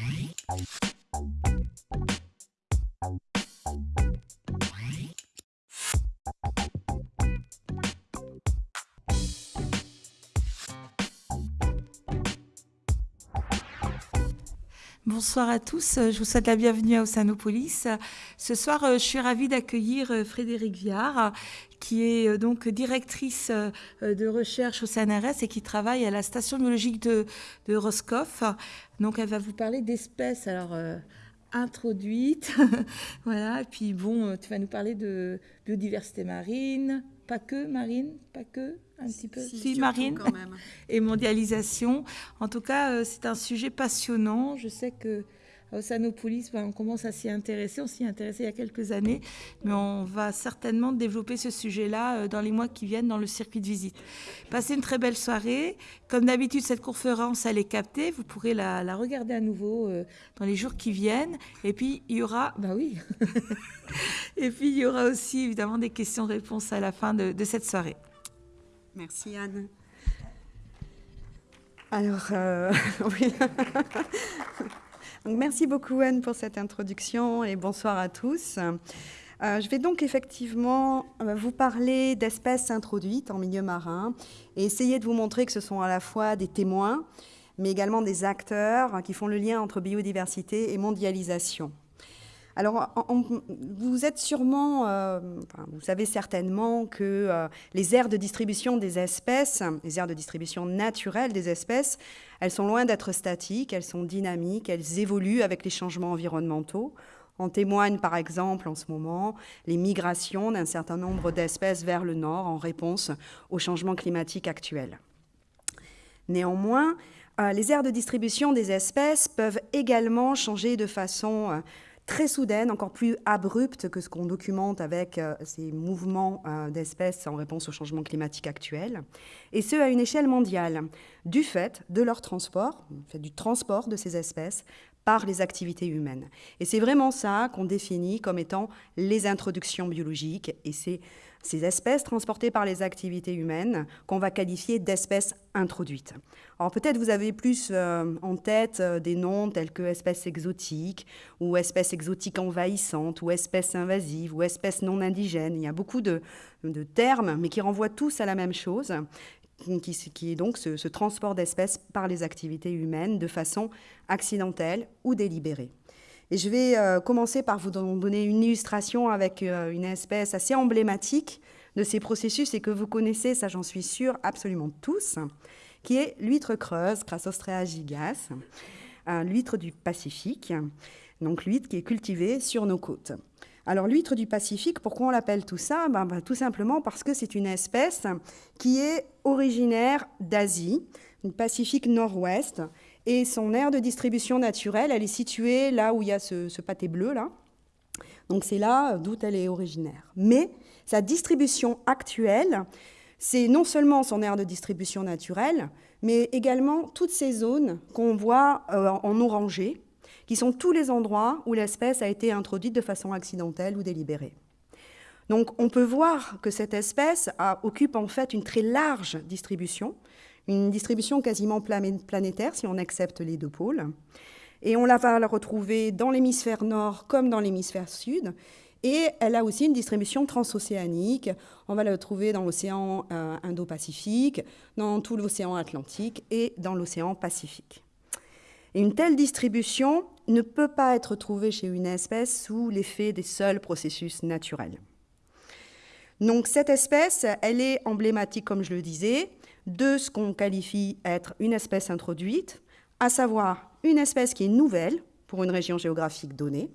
Thank you. Bonsoir à tous, je vous souhaite la bienvenue à Océanopolis. Ce soir, je suis ravie d'accueillir Frédéric Viard, qui est euh, donc directrice euh, de recherche au CNRS et qui travaille à la station biologique de, Roscoff. Donc elle va vous parler d'espèces alors euh, introduites, voilà. Et puis bon, tu vas nous parler de biodiversité marine, pas que marine, pas que un petit peu, si, marine quand même. et mondialisation. En tout cas, c'est un sujet passionnant. Je sais que Océanopolis, ben, on commence à s'y intéresser. On s'y intéressait il y a quelques années, mais on va certainement développer ce sujet-là euh, dans les mois qui viennent dans le circuit de visite. Passez une très belle soirée. Comme d'habitude, cette conférence, elle est captée. Vous pourrez la, regarder à nouveau euh, dans les jours qui viennent. Et puis, il y aura... Bah oui Et puis, il y aura aussi, évidemment, des questions-réponses à la fin de, cette soirée. Merci, Anne. Alors, euh, oui merci beaucoup Anne pour cette introduction et bonsoir à tous. Euh, je vais donc effectivement euh, vous parler d'espèces introduites en milieu marin et essayer de vous montrer que ce sont à la fois des témoins, mais également des acteurs qui font le lien entre biodiversité et mondialisation. Alors, vous êtes sûrement, euh, vous savez certainement que les aires de distribution des espèces, les aires de distribution naturelles des espèces, elles sont loin d'être statiques, elles sont dynamiques, elles évoluent avec les changements environnementaux. En témoignent par exemple en ce moment les migrations d'un certain nombre d'espèces vers le nord en réponse aux changements climatiques actuels. Néanmoins, euh, les aires de distribution des espèces peuvent également changer de façon très soudaine, encore plus abrupte que ce qu'on documente avec euh, ces mouvements euh, d'espèces en réponse au changement climatique actuel, et ce à une échelle mondiale, du fait de leur transport, du transport de ces espèces par les activités humaines. Et c'est vraiment ça qu'on définit comme étant les introductions biologiques, et c'est ces espèces transportées par les activités humaines qu'on va qualifier d'espèces introduites. Alors peut-être vous avez plus euh, en tête euh, des noms tels que espèces exotiques ou espèces exotiques envahissantes ou espèces invasives ou espèces non indigènes. Il y a beaucoup de, termes mais qui renvoient tous à la même chose qui, est donc ce transport d'espèces par les activités humaines de façon accidentelle ou délibérée. Et je vais euh, commencer par vous donner une illustration avec euh, une espèce assez emblématique de ces processus et que vous connaissez, ça j'en suis sûre, absolument tous, qui est l'huître creuse, Crassostrea gigas, l'huître du Pacifique, donc l'huître qui est cultivée sur nos côtes. Alors l'huître du Pacifique, pourquoi on l'appelle tout ça? Ben, ben, Tout simplement parce que c'est une espèce qui est originaire d'Asie, du Pacifique nord-ouest, et son aire de distribution naturelle, elle est située là où il y a ce, pâté bleu, là. Donc c'est là d'où elle est originaire. Mais sa distribution actuelle, c'est non seulement son aire de distribution naturelle, mais également toutes ces zones qu'on voit euh, en orangé, qui sont tous les endroits où l'espèce a été introduite de façon accidentelle ou délibérée. Donc on peut voir que cette espèce occupe en fait une très large distribution, une distribution quasiment planétaire si on accepte les deux pôles. Et on la va retrouver dans l'hémisphère nord comme dans l'hémisphère sud. Et elle a aussi une distribution transocéanique. On va la retrouver dans l'océan euh, Indo-Pacifique, dans tout l'océan Atlantique et dans l'océan Pacifique. Et une telle distribution ne peut pas être trouvée chez une espèce sous l'effet des seuls processus naturels. Donc cette espèce, elle est emblématique, comme je le disais, de ce qu'on qualifie être une espèce introduite, à savoir une espèce qui est nouvelle pour une région géographique donnée,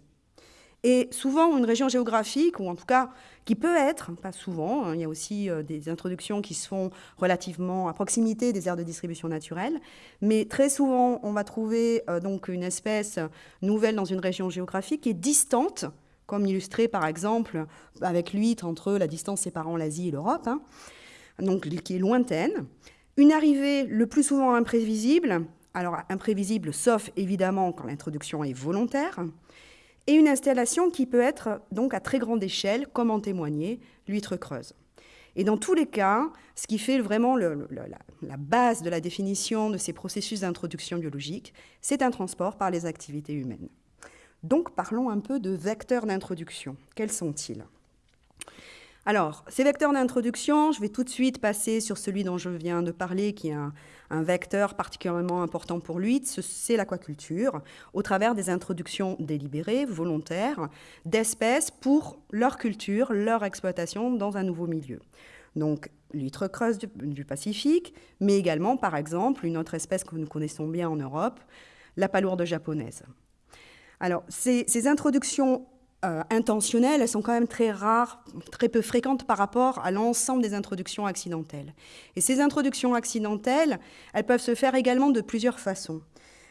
et souvent une région géographique, ou en tout cas qui peut être, pas souvent, hein, il y a aussi euh, des introductions qui se font relativement à proximité des aires de distribution naturelle, mais très souvent on va trouver euh, donc une espèce nouvelle dans une région géographique qui est distante, comme illustré par exemple avec l'huître entre la distance séparant l'Asie et l'Europe, hein, donc qui est lointaine. Une arrivée le plus souvent imprévisible, alors imprévisible sauf évidemment quand l'introduction est volontaire, et une installation qui peut être donc à très grande échelle, comme en témoignait l'huître creuse. Et dans tous les cas, ce qui fait vraiment la, base de la définition de ces processus d'introduction biologique, c'est un transport par les activités humaines. Donc parlons un peu de vecteurs d'introduction. Quels sont-ils? Alors, ces vecteurs d'introduction, je vais tout de suite passer sur celui dont je viens de parler, qui est un, vecteur particulièrement important pour lui, c'est l'aquaculture, au travers des introductions délibérées, volontaires, d'espèces pour leur culture, leur exploitation dans un nouveau milieu. Donc, l'huître creuse du, Pacifique, mais également, par exemple, une autre espèce que nous connaissons bien en Europe, la palourde japonaise. Alors, ces, ces introductions euh, intentionnelles, elles sont quand même très rares, très peu fréquentes par rapport à l'ensemble des introductions accidentelles. Et ces introductions accidentelles, elles peuvent se faire également de plusieurs façons.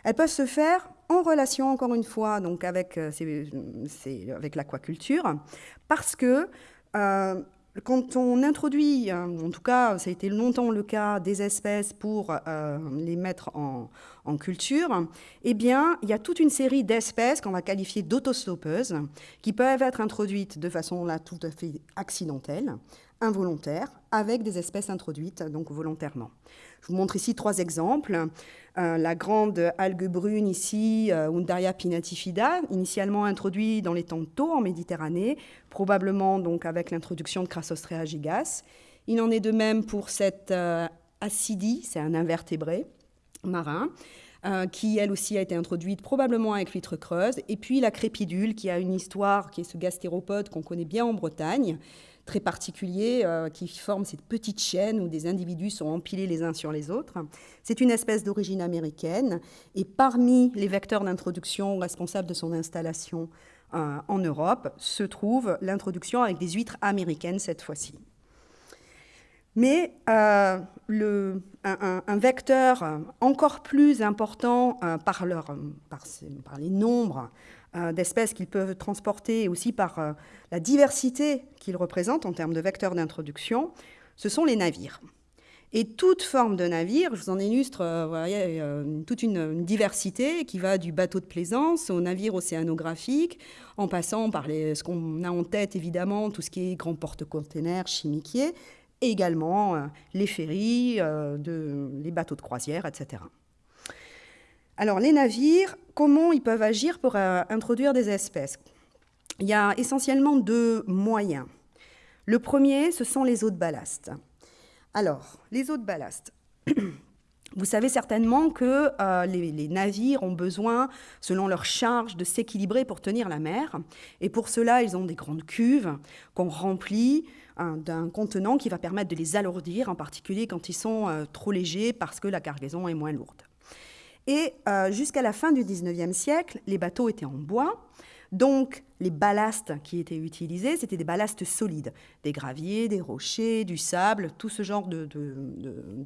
Elles peuvent se faire en relation, encore une fois, donc avec, euh, avec l'aquaculture, parce que euh, quand on introduit, en tout cas, ça a été longtemps le cas, des espèces pour les mettre en, culture, eh bien, il y a toute une série d'espèces qu'on va qualifier d'autostopeuses qui peuvent être introduites de façon là tout à fait accidentelle, involontaire, avec des espèces introduites donc volontairement. Je vous montre ici trois exemples. Euh, la grande algue brune ici, euh, Undaria pinnatifida, initialement introduite dans les temps tôt en Méditerranée, probablement donc avec l'introduction de Crassostrea gigas. Il en est de même pour cette euh, acidie, c'est un invertébré, marin, euh, qui elle aussi a été introduite probablement avec l'huître creuse, et puis la crépidule, qui a une histoire, qui est ce gastéropode qu'on connaît bien en Bretagne, très particulier, euh, qui forme cette petite chaîne où des individus sont empilés les uns sur les autres. C'est une espèce d'origine américaine, et parmi les vecteurs d'introduction responsables de son installation euh, en Europe se trouve l'introduction avec des huîtres américaines cette fois-ci. Mais euh, le, un, vecteur encore plus important par, leur, par, les nombres d'espèces qu'ils peuvent transporter et aussi par la diversité qu'ils représentent en termes de vecteurs d'introduction, ce sont les navires. Et toute forme de navire, je vous en illustre voyez, toute une, diversité qui va du bateau de plaisance au navire océanographique, en passant par les, ce qu'on a en tête évidemment, tout ce qui est grand porte-containers, chimiquier, et également euh, les ferries, euh, de, les bateaux de croisière, etc. Alors les navires, comment ils peuvent agir pour euh, introduire des espèces? Il y a essentiellement deux moyens. Le premier, ce sont les eaux de ballast. Alors, les eaux de ballast. Vous savez certainement que les, les, navires ont besoin, selon leur charge, de s'équilibrer pour tenir la mer. Et pour cela, ils ont des grandes cuves qu'on remplit d'un contenant qui va permettre de les alourdir, en particulier quand ils sont euh, trop légers parce que la cargaison est moins lourde. Et euh, jusqu'à la fin du 19e siècle, les bateaux étaient en bois. Donc, les ballasts qui étaient utilisés, c'était des ballasts solides, des graviers, des rochers, du sable, tout ce genre de,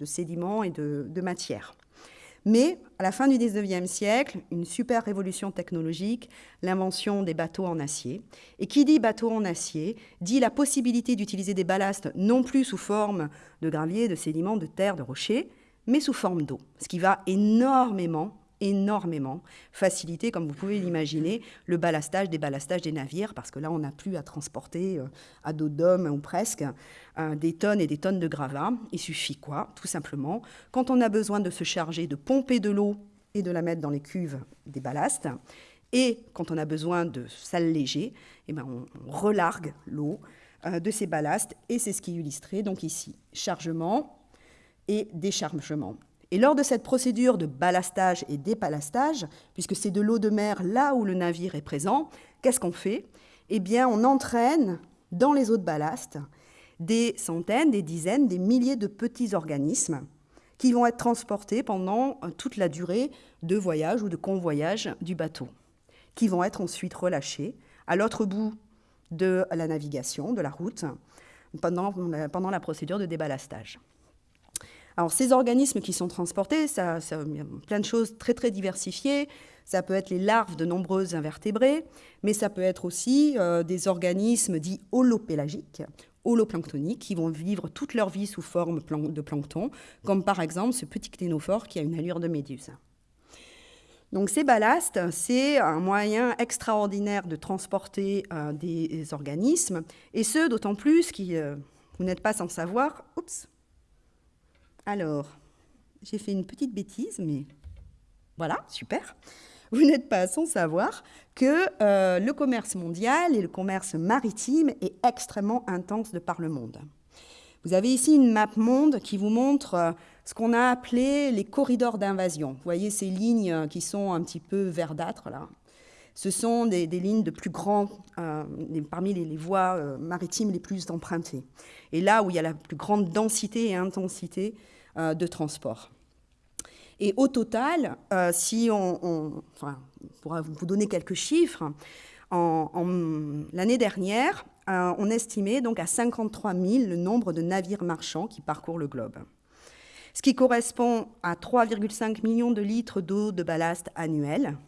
sédiments et de, matières. Mais à la fin du 19e siècle, une super révolution technologique, l'invention des bateaux en acier. Et qui dit bateau en acier dit la possibilité d'utiliser des ballasts non plus sous forme de gravier, de sédiments, de terre, de rochers, mais sous forme d'eau, ce qui va énormément énormément faciliter, comme vous pouvez l'imaginer, le ballastage des ballastages des navires, parce que là, on n'a plus à transporter euh, à dos d'homme ou presque euh, des tonnes et des tonnes de gravats. Il suffit quoi? Tout simplement, quand on a besoin de se charger, de pomper de l'eau et de la mettre dans les cuves des ballasts, et quand on a besoin de s'alléger, eh ben on, relargue l'eau euh, de ces ballasts, et c'est ce qui est illustré donc ici. Chargement et déchargement. Et lors de cette procédure de ballastage et dépalastage, puisque c'est de l'eau de mer là où le navire est présent, qu'est-ce qu'on fait? Eh bien, on entraîne dans les eaux de ballast des centaines, des dizaines, des milliers de petits organismes qui vont être transportés pendant euh, toute la durée de voyage ou de convoyage du bateau, qui vont être ensuite relâchés à l'autre bout de la navigation, de la route, pendant, pendant la procédure de déballastage. Alors ces organismes qui sont transportés, ça, ça, y a plein de choses très très diversifiées. Ça peut être les larves de nombreux invertébrés, mais ça peut être aussi euh, des organismes dits holopélagiques, holoplanctoniques, qui vont vivre toute leur vie sous forme de plancton, comme par exemple ce petit cténophore qui a une allure de méduse. Donc ces ballasts, c'est un moyen extraordinaire de transporter euh, des organismes, et ce, d'autant plus qui... Euh, Vous n'êtes pas sans savoir. Oups. Alors, j'ai fait une petite bêtise, mais voilà, super. Vous n'êtes pas sans savoir que euh, le commerce mondial et le commerce maritime est extrêmement intense de par le monde. Vous avez ici une map monde qui vous montre euh, ce qu'on a appelé les corridors d'invasion. Vous voyez ces lignes qui sont un petit peu verdâtres là. Ce sont des, lignes de plus grands, euh, parmi les, voies maritimes les plus empruntées. Et là où il y a la plus grande densité et intensité de transport. Et au total, euh, si on, enfin, pour vous donner quelques chiffres, l'année dernière, euh, on estimait donc à 53 000 le nombre de navires marchands qui parcourent le globe, ce qui correspond à 3,5 millions de litres d'eau de ballast annuels,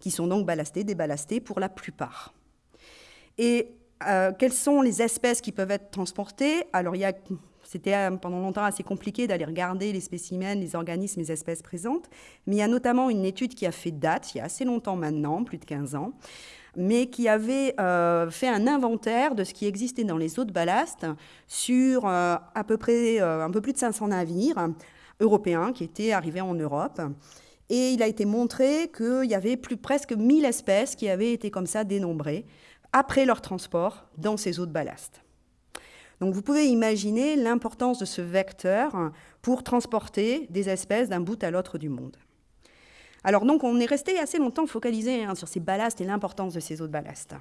qui sont donc ballastés, déballastés pour la plupart. Et euh, quelles sont les espèces qui peuvent être transportées? Alors, il y a c'était euh, pendant longtemps assez compliqué d'aller regarder les spécimens, les organismes, les espèces présentes. Mais il y a notamment une étude qui a fait date, il y a assez longtemps maintenant, plus de 15 ans, mais qui avait euh, fait un inventaire de ce qui existait dans les eaux de ballast sur euh, à peu près un peu plus de 500 navires européens qui étaient arrivés en Europe. Et il a été montré qu'il y avait plus presque 1000 espèces qui avaient été comme ça dénombrées après leur transport dans ces eaux de ballast. Donc vous pouvez imaginer l'importance de ce vecteur pour transporter des espèces d'un bout à l'autre du monde. Alors donc on est resté assez longtemps focalisé hein, sur ces ballasts et l'importance de ces eaux de ballast.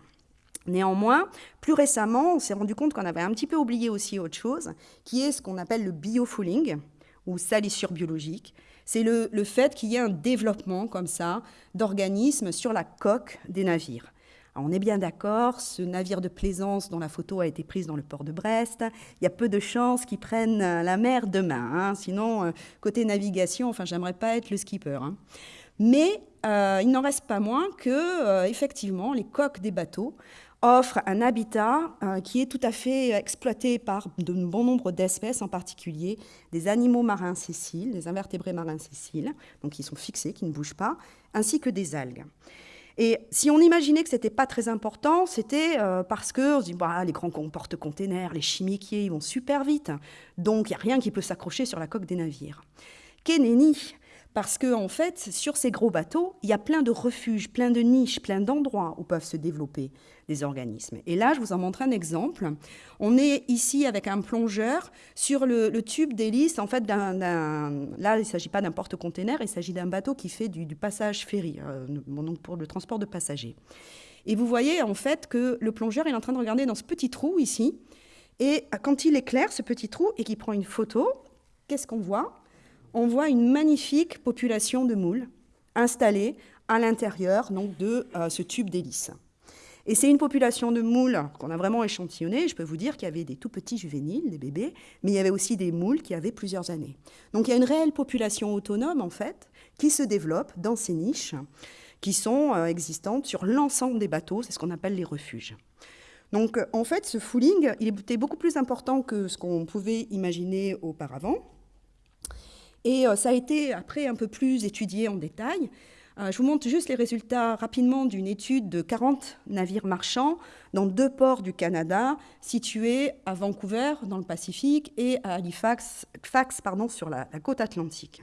Néanmoins, plus récemment, on s'est rendu compte qu'on avait un petit peu oublié aussi autre chose, qui est ce qu'on appelle le biofouling, ou salissure biologique. C'est le, le fait qu'il y ait un développement comme ça d'organismes sur la coque des navires on est bien d'accord, ce navire de plaisance dont la photo a été prise dans le port de Brest, il y a peu de chances qu'ils prennent euh, la mer demain. Hein. Sinon, euh, côté navigation, enfin, j'aimerais pas être le skipper. Hein. Mais euh, il n'en reste pas moins que, effectivement, les coques des bateaux offrent un habitat qui est tout à fait exploité par de bon nombre d'espèces, en particulier des animaux marins sessiles, des invertébrés marins sessiles, donc qui sont fixés, qui ne bougent pas, ainsi que des algues. Et si on imaginait que ce n'était pas très important, c'était euh, parce que on se dit, bah, les grands porte-containers, les chimiquiers, ils vont super vite. Donc, il n'y a rien qui peut s'accrocher sur la coque des navires. Parce qu'en en fait, sur ces gros bateaux, il y a plein de refuges, plein de niches, plein d'endroits où peuvent se développer des organismes. Et là, je vous en montre un exemple. On est ici avec un plongeur sur le, tube d'hélice. En fait, là, il ne s'agit pas d'un porte-container, il s'agit d'un bateau qui fait du, passage ferry, euh, donc pour le transport de passagers. Et vous voyez en fait que le plongeur est en train de regarder dans ce petit trou ici. Et quand il éclaire ce petit trou et qu'il prend une photo, qu'est-ce qu'on voit? On voit une magnifique population de moules installée à l'intérieur de euh, ce tube d'hélice. Et c'est une population de moules qu'on a vraiment échantillonnée. Je peux vous dire qu'il y avait des tout petits juvéniles, des bébés, mais il y avait aussi des moules qui avaient plusieurs années. Donc il y a une réelle population autonome, en fait, qui se développe dans ces niches qui sont euh, existantes sur l'ensemble des bateaux. C'est ce qu'on appelle les refuges. Donc en fait, ce fooling, il était beaucoup plus important que ce qu'on pouvait imaginer auparavant. Et euh, ça a été après un peu plus étudié en détail. Euh, je vous montre juste les résultats rapidement d'une étude de 40 navires marchands dans deux ports du Canada, situés à Vancouver dans le Pacifique et à Halifax sur la, côte atlantique.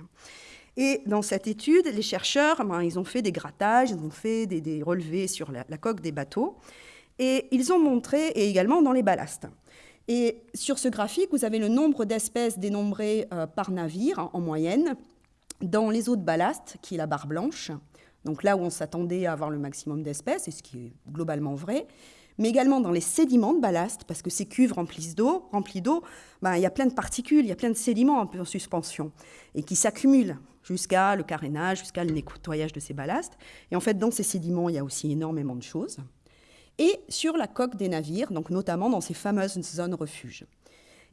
Et dans cette étude, les chercheurs, ben, ils ont fait des grattages, ils ont fait des, relevés sur la, la, coque des bateaux, et ils ont montré, et également dans les ballasts, et sur ce graphique, vous avez le nombre d'espèces dénombrées euh, par navire en moyenne dans les eaux de ballast, qui est la barre blanche, donc là où on s'attendait à avoir le maximum d'espèces, et ce qui est globalement vrai, mais également dans les sédiments de ballast, parce que ces cuves remplies d'eau, remplies d'eau, ben, il y a plein de particules, il y a plein de sédiments un peu en suspension, et qui s'accumulent jusqu'à le carénage, jusqu'à le nettoyage de ces ballasts. Et en fait, dans ces sédiments, il y a aussi énormément de choses et sur la coque des navires, donc notamment dans ces fameuses zones refuges.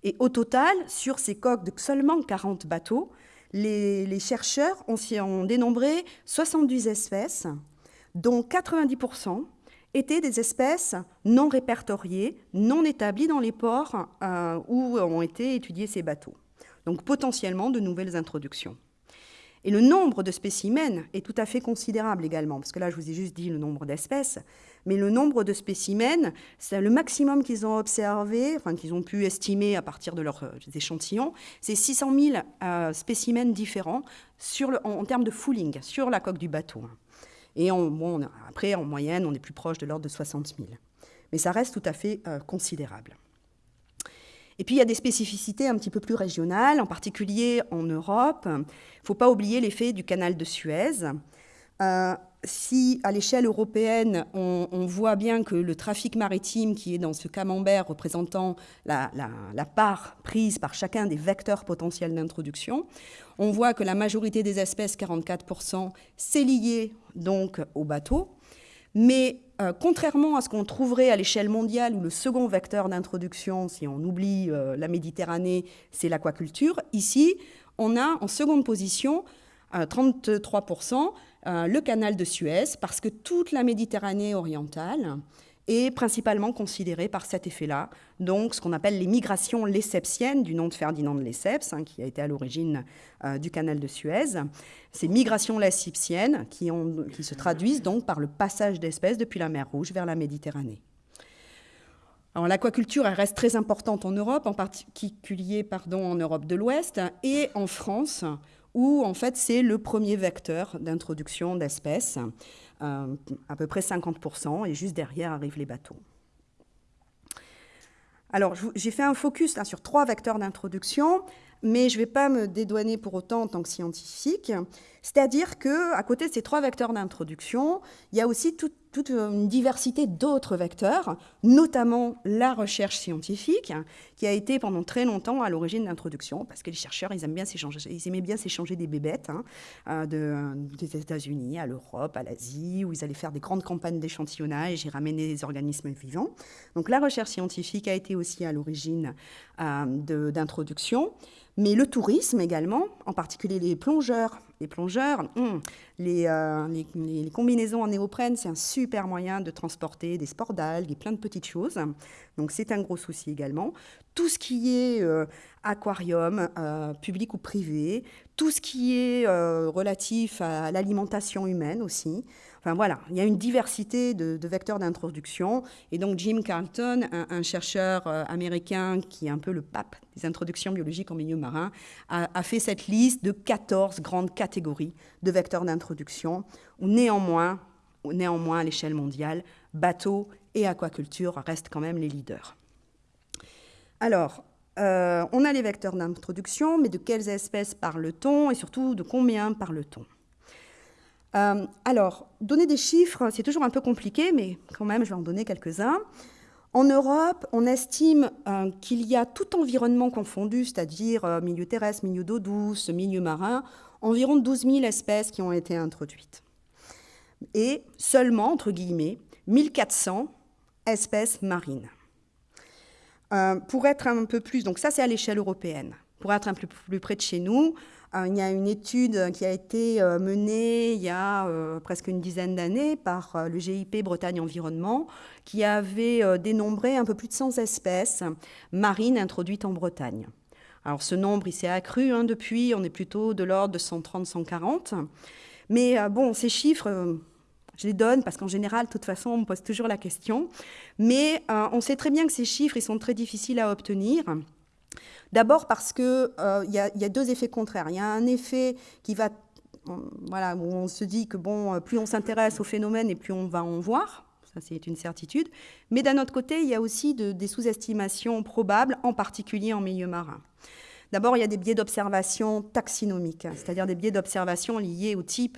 Et au total, sur ces coques de seulement 40 bateaux, les, chercheurs ont, ont, dénombré 70 espèces, dont 90% étaient des espèces non répertoriées, non établies dans les ports euh, où ont été étudiés ces bateaux. Donc potentiellement de nouvelles introductions. Et le nombre de spécimens est tout à fait considérable également, parce que là, je vous ai juste dit le nombre d'espèces, mais le nombre de spécimens, c'est le maximum qu'ils ont observé, enfin qu'ils ont pu estimer à partir de leurs euh, échantillons, c'est 600 000 euh, spécimens différents sur en, termes de fouling sur la coque du bateau. Et bon, après, en moyenne, on est plus proche de l'ordre de 60 000. Mais ça reste tout à fait euh, considérable. Et puis il y a des spécificités un petit peu plus régionales, en particulier en Europe. Il ne faut pas oublier l'effet du canal de Suez. Euh, si à l'échelle européenne, on, voit bien que le trafic maritime qui est dans ce camembert représentant la, part prise par chacun des vecteurs potentiels d'introduction, on voit que la majorité des espèces, 44%, c'est lié donc au bateau. Mais euh, contrairement à ce qu'on trouverait à l'échelle mondiale, où le second vecteur d'introduction, si on oublie euh, la Méditerranée, c'est l'aquaculture, ici, on a en seconde position, 33%, euh, le canal de Suez, parce que toute la Méditerranée orientale est principalement considérée par cet effet-là, donc ce qu'on appelle les migrations lessepsiennes, du nom de Ferdinand de Lesseps, hein, qui a été à l'origine du canal de Suez. Ces migrations lessipsiennes qui, se traduisent donc par le passage d'espèces depuis la mer Rouge vers la Méditerranée. l'aquaculture reste très importante en Europe, en particulier pardon, en Europe de l'Ouest et en France, où en fait c'est le premier vecteur d'introduction d'espèces, euh, à peu près 50%, et juste derrière arrivent les bateaux. Alors j'ai fait un focus hein, sur trois vecteurs d'introduction mais je ne vais pas me dédouaner pour autant en tant que scientifique. C'est-à-dire qu'à côté de ces trois vecteurs d'introduction, il y a aussi toute, une diversité d'autres vecteurs, notamment la recherche scientifique, qui a été pendant très longtemps à l'origine de l'introduction, parce que les chercheurs, ils, aiment bien ils aimaient bien s'échanger des bébêtes hein, euh, de, des États-Unis à l'Europe, à l'Asie, où ils allaient faire des grandes campagnes d'échantillonnage et ramener des organismes vivants. Donc la recherche scientifique a été aussi à l'origine euh, d'introduction. Mais le tourisme également, en particulier les plongeurs. Les plongeurs, hum, euh, les, les, combinaisons en néoprène, c'est un super moyen de transporter des sports d'algues et plein de petites choses. Donc c'est un gros souci également. Tout ce qui est euh, aquarium, euh, public ou privé, tout ce qui est relatif à l'alimentation humaine aussi. Enfin voilà, il y a une diversité de, vecteurs d'introduction. Et donc Jim Carlton, un, chercheur euh, américain qui est un peu le pape des introductions biologiques en milieu marin, a, fait cette liste de 14 grandes catégories de vecteurs d'introduction, où néanmoins, néanmoins à l'échelle mondiale, bateaux et aquaculture restent quand même les leaders. Alors, euh, on a les vecteurs d'introduction, mais de quelles espèces parle-t-on et surtout de combien parle-t-on? Euh, alors, donner des chiffres, c'est toujours un peu compliqué, mais quand même, je vais en donner quelques-uns. En Europe, on estime euh, qu'il y a tout environnement confondu, c'est-à-dire euh, milieu terrestre, milieu d'eau douce, milieu marin, environ 12 000 espèces qui ont été introduites. Et seulement, entre guillemets, 1400 espèces marines. pour être un peu plus, donc ça c'est à l'échelle européenne, pour être un peu plus près de chez nous, euh, il y a une étude qui a été euh, menée il y a euh, presque une dizaine d'années par le GIP Bretagne Environnement, qui avait dénombré un peu plus de 100 espèces marines introduites en Bretagne. Alors ce nombre, il s'est accru hein, depuis, on est plutôt de l'ordre de 130-140. Mais bon, ces chiffres, je les donne parce qu'en général, de toute façon, on me pose toujours la question. Mais on sait très bien que ces chiffres, ils sont très difficiles à obtenir. D'abord parce qu'il euh, y, a deux effets contraires. Il y a un effet qui va, voilà, où on se dit que bon, plus on s'intéresse au phénomène et plus on va en voir. Ça, c'est une certitude. Mais d'un autre côté, il y a aussi des sous-estimations probables, en particulier en milieu marin. D'abord, il y a des biais d'observation taxinomiques, c'est-à-dire des biais d'observation liés au type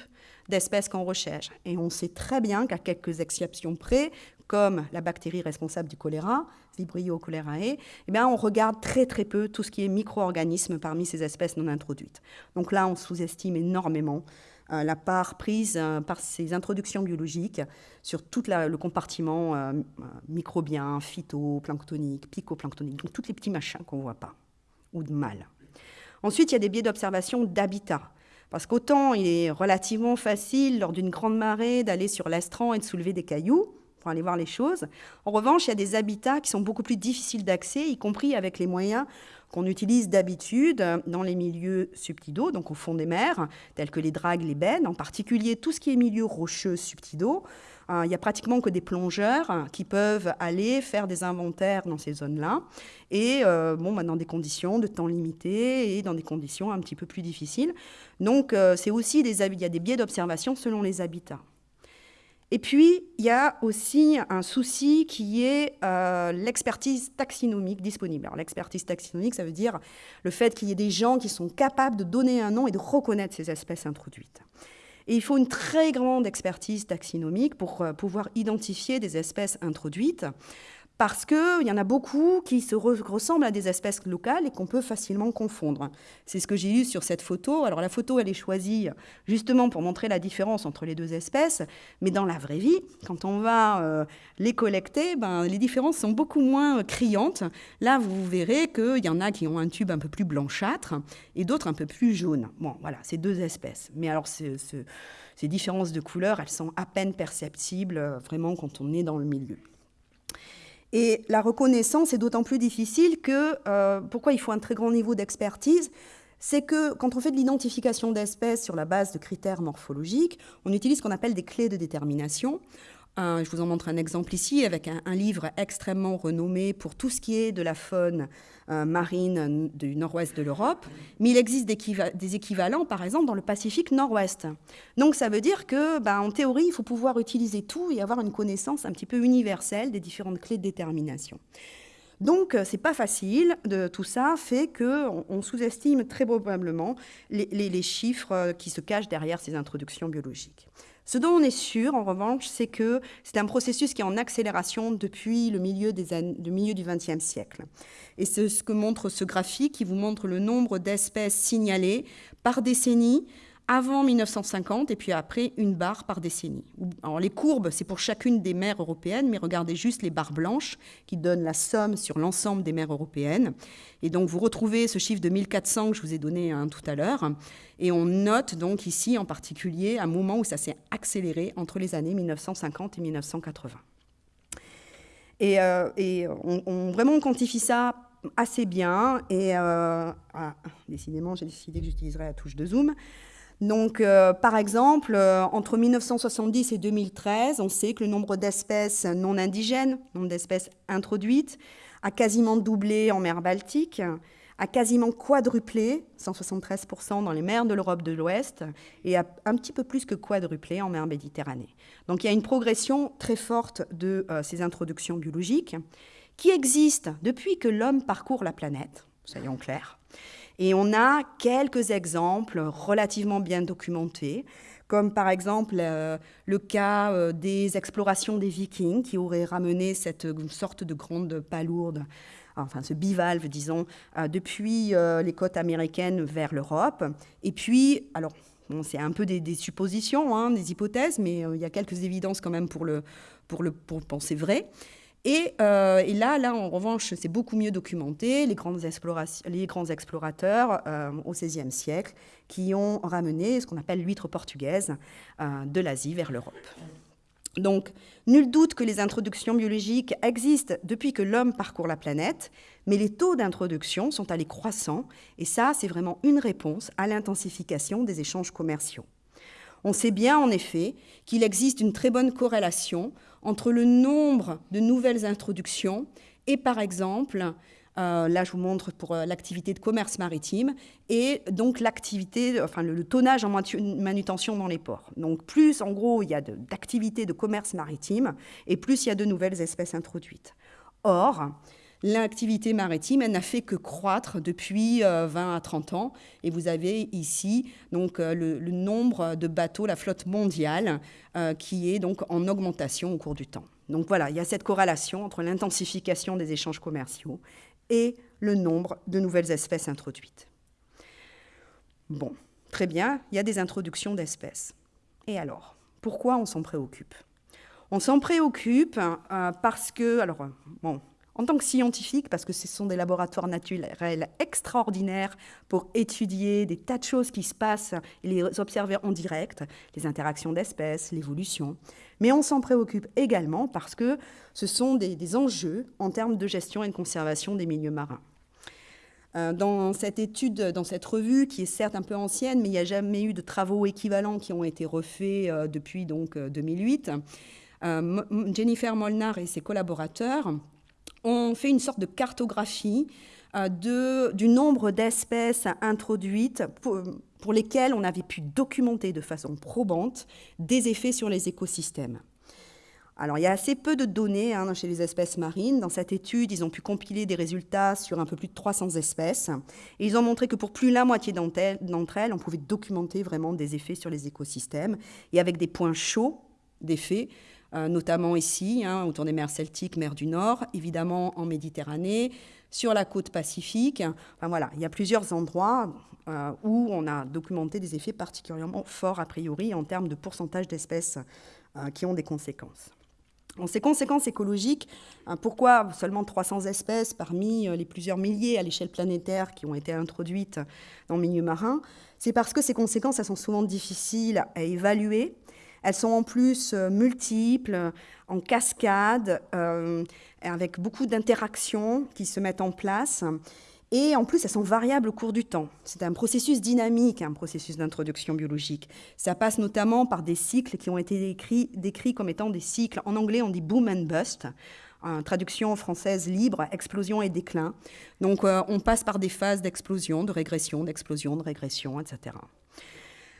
d'espèces qu'on recherche. Et on sait très bien qu'à quelques exceptions près, comme la bactérie responsable du choléra, Vibrio cholerae, eh bien, on regarde très très peu tout ce qui est micro-organismes parmi ces espèces non introduites. Donc là, on sous-estime énormément euh, la part prise euh, par ces introductions biologiques sur tout le compartiment euh, microbien, phytoplanctonique, picoplanctonique, donc tous les petits machins qu'on ne voit pas, ou de mal. Ensuite, il y a des biais d'observation d'habitat. Parce qu'autant il est relativement facile, lors d'une grande marée, d'aller sur l'estran et de soulever des cailloux, pour aller voir les choses. En revanche, il y a des habitats qui sont beaucoup plus difficiles d'accès, y compris avec les moyens qu'on utilise d'habitude dans les milieux subtidaux, donc au fond des mers, tels que les dragues, les bennes, en particulier tout ce qui est milieu rocheux subtidaux. Euh, il n'y a pratiquement que des plongeurs qui peuvent aller faire des inventaires dans ces zones-là, et euh, bon, bah, dans des conditions de temps limité et dans des conditions un petit peu plus difficiles. Donc, euh, c'est aussi des, il y a des biais d'observation selon les habitats. Et puis, il y a aussi un souci qui est l'expertise taxinomique disponible. Alors, l'expertise taxinomique, ça veut dire le fait qu'il y ait des gens qui sont capables de donner un nom et de reconnaître ces espèces introduites. Et il faut une très grande expertise taxinomique pour euh, pouvoir identifier des espèces introduites parce qu'il y en a beaucoup qui se ressemblent à des espèces locales et qu'on peut facilement confondre. C'est ce que j'ai eu sur cette photo. Alors la photo, elle est choisie justement pour montrer la différence entre les deux espèces, mais dans la vraie vie, quand on va euh, les collecter, ben, les différences sont beaucoup moins criantes. Là, vous verrez qu'il y en a qui ont un tube un peu plus blanchâtre et d'autres un peu plus jaune. Bon, voilà, c'est deux espèces. Mais alors, ces différences de couleur, elles sont à peine perceptibles euh, vraiment quand on est dans le milieu. Et la reconnaissance est d'autant plus difficile que, euh, pourquoi il faut un très grand niveau d'expertise c'est que quand on fait de l'identification d'espèces sur la base de critères morphologiques, on utilise ce qu'on appelle des clés de détermination je vous en montre un exemple ici avec un, livre extrêmement renommé pour tout ce qui est de la faune euh, marine du nord-ouest de l'Europe, mais il existe des, équivalents, par exemple, dans le Pacifique nord-ouest. Donc ça veut dire que, ben, en théorie, il faut pouvoir utiliser tout et avoir une connaissance un petit peu universelle des différentes clés de détermination. Donc, euh, c'est pas facile. De, tout ça fait qu'on on, sous-estime très probablement les, les, chiffres euh, qui se cachent derrière ces introductions biologiques. Ce dont on est sûr, en revanche, c'est que c'est un processus qui est en accélération depuis le milieu, du XXe siècle. Et c'est ce que montre ce graphique qui vous montre le nombre d'espèces signalées par décennie avant 1950 et puis après une barre par décennie. Les courbes, c'est pour chacune des mers européennes, mais regardez juste les barres blanches qui donnent la somme sur l'ensemble des mers européennes. Et donc vous retrouvez ce chiffre de 1400 que je vous ai donné hein, tout à l'heure. Et on note donc ici en particulier un moment où ça s'est accéléré entre les années 1950 et 1980. Et, euh, et on, vraiment quantifie ça assez bien. Et euh, ah, décidément, j'ai décidé que j'utiliserais la touche de zoom. Donc, euh, par exemple, euh, entre 1970 et 2013, on sait que le nombre d'espèces non indigènes, nombre d'espèces introduites, a quasiment doublé en mer Baltique, a quasiment quadruplé, 173% dans les mers de l'Europe de l'Ouest, et a un petit peu plus que quadruplé en mer Méditerranée. Donc il y a une progression très forte de euh, ces introductions biologiques qui existent depuis que l'homme parcourt la planète, soyons clairs. Et on a quelques exemples relativement bien documentés, comme par exemple euh, le cas euh, des explorations des Vikings qui auraient ramené cette sorte de grande palourde, enfin ce bivalve, disons, euh, depuis les côtes américaines vers l'Europe. Et puis, alors, c'est un peu des, suppositions, hein, des hypothèses, mais il y a quelques évidences quand même pour le, pour le pour penser vrai. Euh, et, là, là, en revanche, c'est beaucoup mieux documenté, les, grandes les grands explorateurs euh, au XVIe siècle qui ont ramené ce qu'on appelle l'huître portugaise euh, de l'Asie vers l'Europe. Donc, nul doute que les introductions biologiques existent depuis que l'homme parcourt la planète, mais les taux d'introduction sont allés croissant, et ça, c'est vraiment une réponse à l'intensification des échanges commerciaux. On sait bien, en effet, qu'il existe une très bonne corrélation entre le nombre de nouvelles introductions et, par exemple, euh, là, je vous montre pour euh, l'activité de commerce maritime et donc l'activité, enfin le, tonnage en manutention dans les ports. Donc plus, en gros, il y a d'activité de, commerce maritime et plus il y a de nouvelles espèces introduites. Or, l'activité maritime, elle n'a fait que croître depuis 20 euh, à 30 ans. Et vous avez ici donc euh, le, nombre de bateaux, la flotte mondiale, euh, qui est donc en augmentation au cours du temps. Donc voilà, il y a cette corrélation entre l'intensification des échanges commerciaux et le nombre de nouvelles espèces introduites. Bon, très bien, il y a des introductions d'espèces. Et alors, pourquoi on s'en préoccupe? On s'en préoccupe parce que, alors, bon, en tant que scientifique, parce que ce sont des laboratoires naturels extraordinaires pour étudier des tas de choses qui se passent et les observer en direct, les interactions d'espèces, l'évolution. Mais on s'en préoccupe également parce que ce sont des, enjeux en termes de gestion et de conservation des milieux marins. Euh, dans cette étude, dans cette revue, qui est certes un peu ancienne, mais il n'y a jamais eu de travaux équivalents qui ont été refaits euh, depuis donc 2008, euh, Jennifer Molnar et ses collaborateurs ont fait une sorte de cartographie euh, du nombre d'espèces introduites pour, lesquelles on avait pu documenter de façon probante des effets sur les écosystèmes. Alors, il y a assez peu de données hein, chez les espèces marines. Dans cette étude, ils ont pu compiler des résultats sur un peu plus de 300 espèces. Et ils ont montré que pour plus de la moitié d'entre elles, on pouvait documenter vraiment des effets sur les écosystèmes. Et avec des points chauds d'effets, notamment ici, hein, autour des mers celtiques, mer du Nord, évidemment en Méditerranée, sur la côte pacifique. Enfin voilà, il y a plusieurs endroits euh, où on a documenté des effets particulièrement forts a priori en termes de pourcentage d'espèces euh, qui ont des conséquences. En ces conséquences écologiques, pourquoi seulement 300 espèces parmi les plusieurs milliers à l'échelle planétaire qui ont été introduites dans le milieu marin? C'est parce que ces conséquences elles sont souvent difficiles à évaluer elles sont en plus euh, multiples, en cascade, euh, avec beaucoup d'interactions qui se mettent en place. Et en plus, elles sont variables au cours du temps. C'est un processus dynamique, un processus d'introduction biologique. Ça passe notamment par des cycles qui ont été décrits, comme étant des cycles. En anglais, on dit boom and bust. Traduction française libre, explosion et déclin. Donc, euh, on passe par des phases d'explosion, de régression, d'explosion, de régression, etc.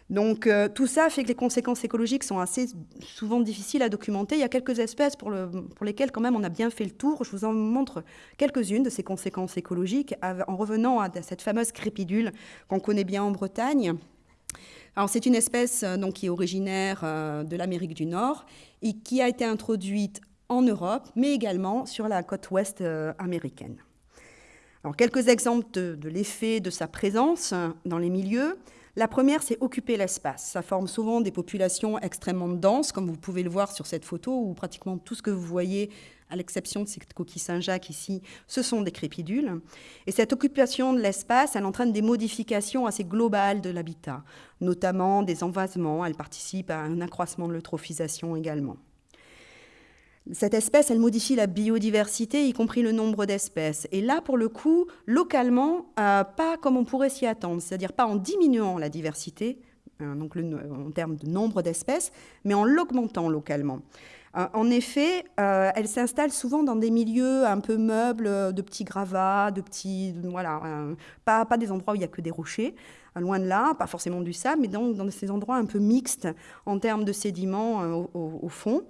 Donc euh, tout ça fait que les conséquences écologiques sont assez souvent difficiles à documenter. Il y a quelques espèces pour, lesquelles quand même on a bien fait le tour. Je vous en montre quelques-unes de ces conséquences écologiques en revenant à cette fameuse crépidule qu'on connaît bien en Bretagne. Alors c'est une espèce euh, qui est originaire euh, de l'Amérique du Nord et qui a été introduite en Europe, mais également sur la côte ouest américaine. Alors quelques exemples de l'effet de sa présence dans les milieux. La première, c'est occuper l'espace. Ça forme souvent des populations extrêmement denses, comme vous pouvez le voir sur cette photo, où pratiquement tout ce que vous voyez, à l'exception de cette coquille Saint-Jacques ici, ce sont des crépidules. Et cette occupation de l'espace, elle entraîne des modifications assez globales de l'habitat, notamment des envasements. Elle participe à un accroissement de l'eutrophisation également. Cette espèce, elle modifie la biodiversité, y compris le nombre d'espèces. Et là, pour le coup, localement, euh, pas comme on pourrait s'y attendre, c'est-à-dire pas en diminuant la diversité, euh, donc en termes de nombre d'espèces, mais en l'augmentant localement. Euh, en effet, elle s'installe souvent dans des milieux un peu meubles, de petits gravats, de petits, voilà, pas, pas des endroits où il n'y a que des rochers, loin de là, pas forcément du sable, mais donc dans ces endroits un peu mixtes en termes de sédiments au fond.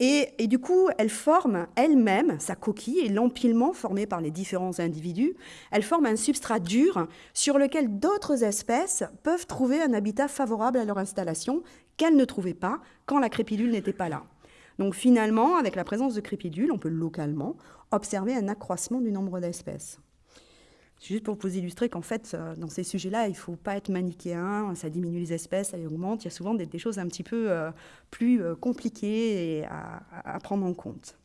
Et, du coup, elle forme elle-même, sa coquille et l'empilement formé par les différents individus, elle forme un substrat dur sur lequel d'autres espèces peuvent trouver un habitat favorable à leur installation qu'elles ne trouvaient pas quand la crépidule n'était pas là. Donc finalement, avec la présence de crépidules, on peut localement observer un accroissement du nombre d'espèces. Juste pour vous illustrer qu'en fait, euh, dans ces sujets-là, il ne faut pas être manichéen, ça diminue les espèces, ça augmente. Il y a souvent des, choses un petit peu euh, plus euh, compliquées à, prendre en compte.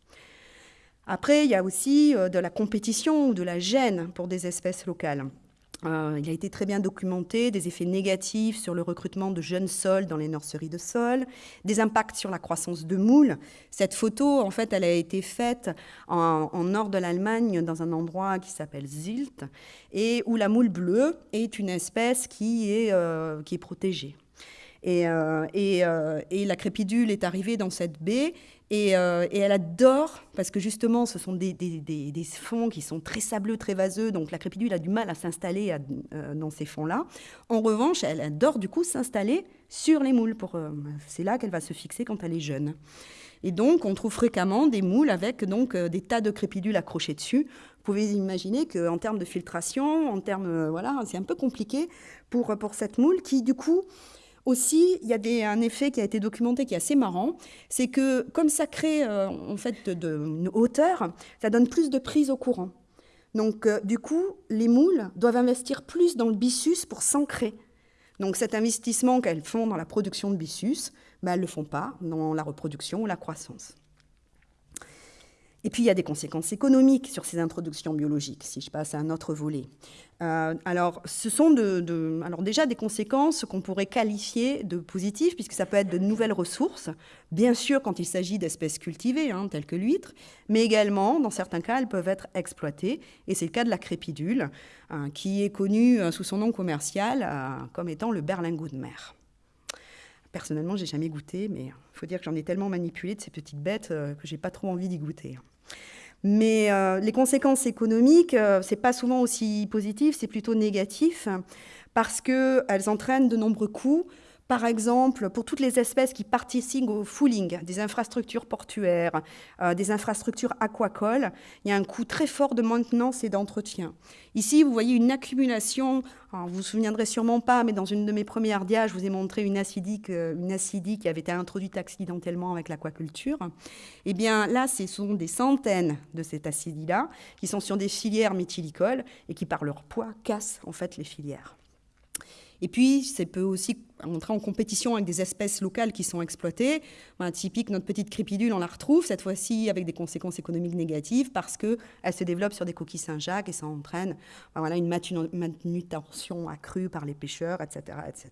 Après, il y a aussi de la compétition ou de la gêne pour des espèces locales. Euh, il a été très bien documenté des effets négatifs sur le recrutement de jeunes sols dans les nurseries de sol, des impacts sur la croissance de moules. Cette photo, en fait, elle a été faite en, nord de l'Allemagne, dans un endroit qui s'appelle Zilt, et où la moule bleue est une espèce qui est, euh, qui est protégée. Euh, et, la crépidule est arrivée dans cette baie euh, et, elle adore, parce que justement, ce sont des, fonds qui sont très sableux, très vaseux, donc la crépidule a du mal à s'installer euh, dans ces fonds-là. En revanche, elle adore du coup s'installer sur les moules. Euh, c'est là qu'elle va se fixer quand elle est jeune. Et donc, on trouve fréquemment des moules avec donc des tas de crépidules accrochés dessus. Vous pouvez imaginer qu'en termes de filtration, en termes, voilà, c'est un peu compliqué pour, pour cette moule qui, du coup, aussi, il y a un effet qui a été documenté qui est assez marrant, c'est que comme ça crée euh, en fait de, une hauteur, ça donne plus de prise au courant. Donc euh, du coup, les moules doivent investir plus dans le byssus pour s'ancrer. Donc cet investissement qu'elles font dans la production de byssus, ben, elles ne le font pas dans la reproduction ou la croissance. Et puis, il y a des conséquences économiques sur ces introductions biologiques, si je passe à un autre volet. Euh, alors, ce sont déjà des conséquences qu'on pourrait qualifier de positives, puisque ça peut être de nouvelles ressources, bien sûr quand il s'agit d'espèces cultivées, hein, telles que l'huître, mais également, dans certains cas, elles peuvent être exploitées, et c'est le cas de la crépidule, hein, qui est connue euh, sous son nom commercial euh, comme étant le berlingot de mer. Personnellement, j'ai jamais goûté, mais il faut dire que j'en ai tellement manipulé de ces petites bêtes que j'ai pas trop envie d'y goûter. Mais euh, les conséquences économiques, euh, ce n'est pas souvent aussi positif, c'est plutôt négatif, parce qu'elles entraînent de nombreux coûts, par exemple, pour toutes les espèces qui participent au fooling des infrastructures portuaires, euh, des infrastructures aquacoles, il y a un coût très fort de maintenance et d'entretien. Ici, vous voyez une accumulation, vous vous souviendrez sûrement pas, mais dans une de mes premières dias, je vous ai montré une acidique, euh, une acidie qui avait été introduite accidentellement avec l'aquaculture. Eh bien, là, ce sont des centaines de cette acidie-là qui sont sur des filières méthylicoles et qui, par leur poids, cassent en fait les filières. Et puis, ça peut aussi entrer en compétition avec des espèces locales qui sont exploitées. typique, notre petite crépidule, on la retrouve, cette fois-ci avec des conséquences économiques négatives parce qu'elle se développe sur des coquilles Saint-Jacques et ça entraîne voilà, une manutention accrue par les pêcheurs, etc., etc.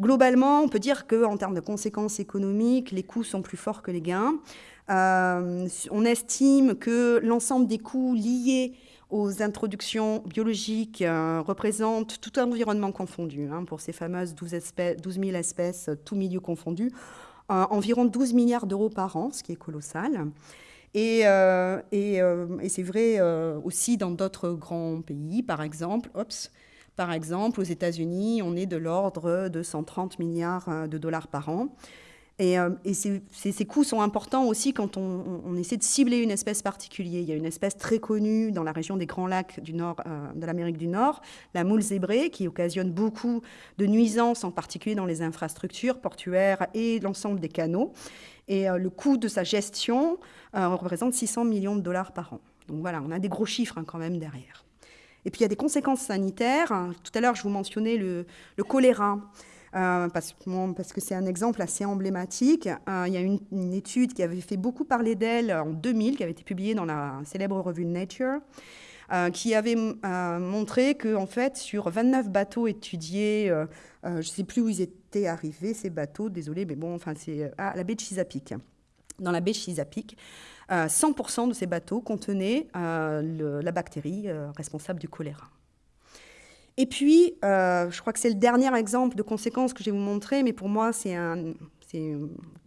Globalement, on peut dire qu'en termes de conséquences économiques, les coûts sont plus forts que les gains. Euh, on estime que l'ensemble des coûts liés aux introductions biologiques euh, représentent tout environnement confondu, hein, pour ces fameuses 12, espèces, 000 espèces, tout milieu confondu, euh, environ 12 milliards d'euros par an, ce qui est colossal. Et, euh, c'est vrai aussi dans d'autres grands pays, par exemple, par exemple, aux États-Unis, on est de l'ordre de 130 milliards de dollars par an. Et, euh, ces, coûts sont importants aussi quand on, essaie de cibler une espèce particulière. Il y a une espèce très connue dans la région des Grands Lacs du nord, euh, de l'Amérique du Nord, la moule zébrée, qui occasionne beaucoup de nuisances, en particulier dans les infrastructures portuaires et l'ensemble des canaux. Et euh, le coût de sa gestion représente 600 millions de dollars par an. Donc voilà, on a des gros chiffres hein, quand même derrière. Et puis il y a des conséquences sanitaires. Tout à l'heure, je vous mentionnais le, le choléra. Euh, parce, que c'est un exemple assez emblématique. Euh, il y a une, étude qui avait fait beaucoup parler d'elle en 2000, qui avait été publiée dans la célèbre revue Nature, euh, qui avait montré que, en fait, sur 29 bateaux étudiés, je ne sais plus où ils étaient arrivés, ces bateaux, désolé, mais bon, enfin, c'est à la baie de Chesapeake. Dans la baie de Chesapeake, 100% de ces bateaux contenaient la bactérie responsable du choléra. Et puis, euh, je crois que c'est le dernier exemple de conséquences que je vais vous montrer, mais pour moi, c'est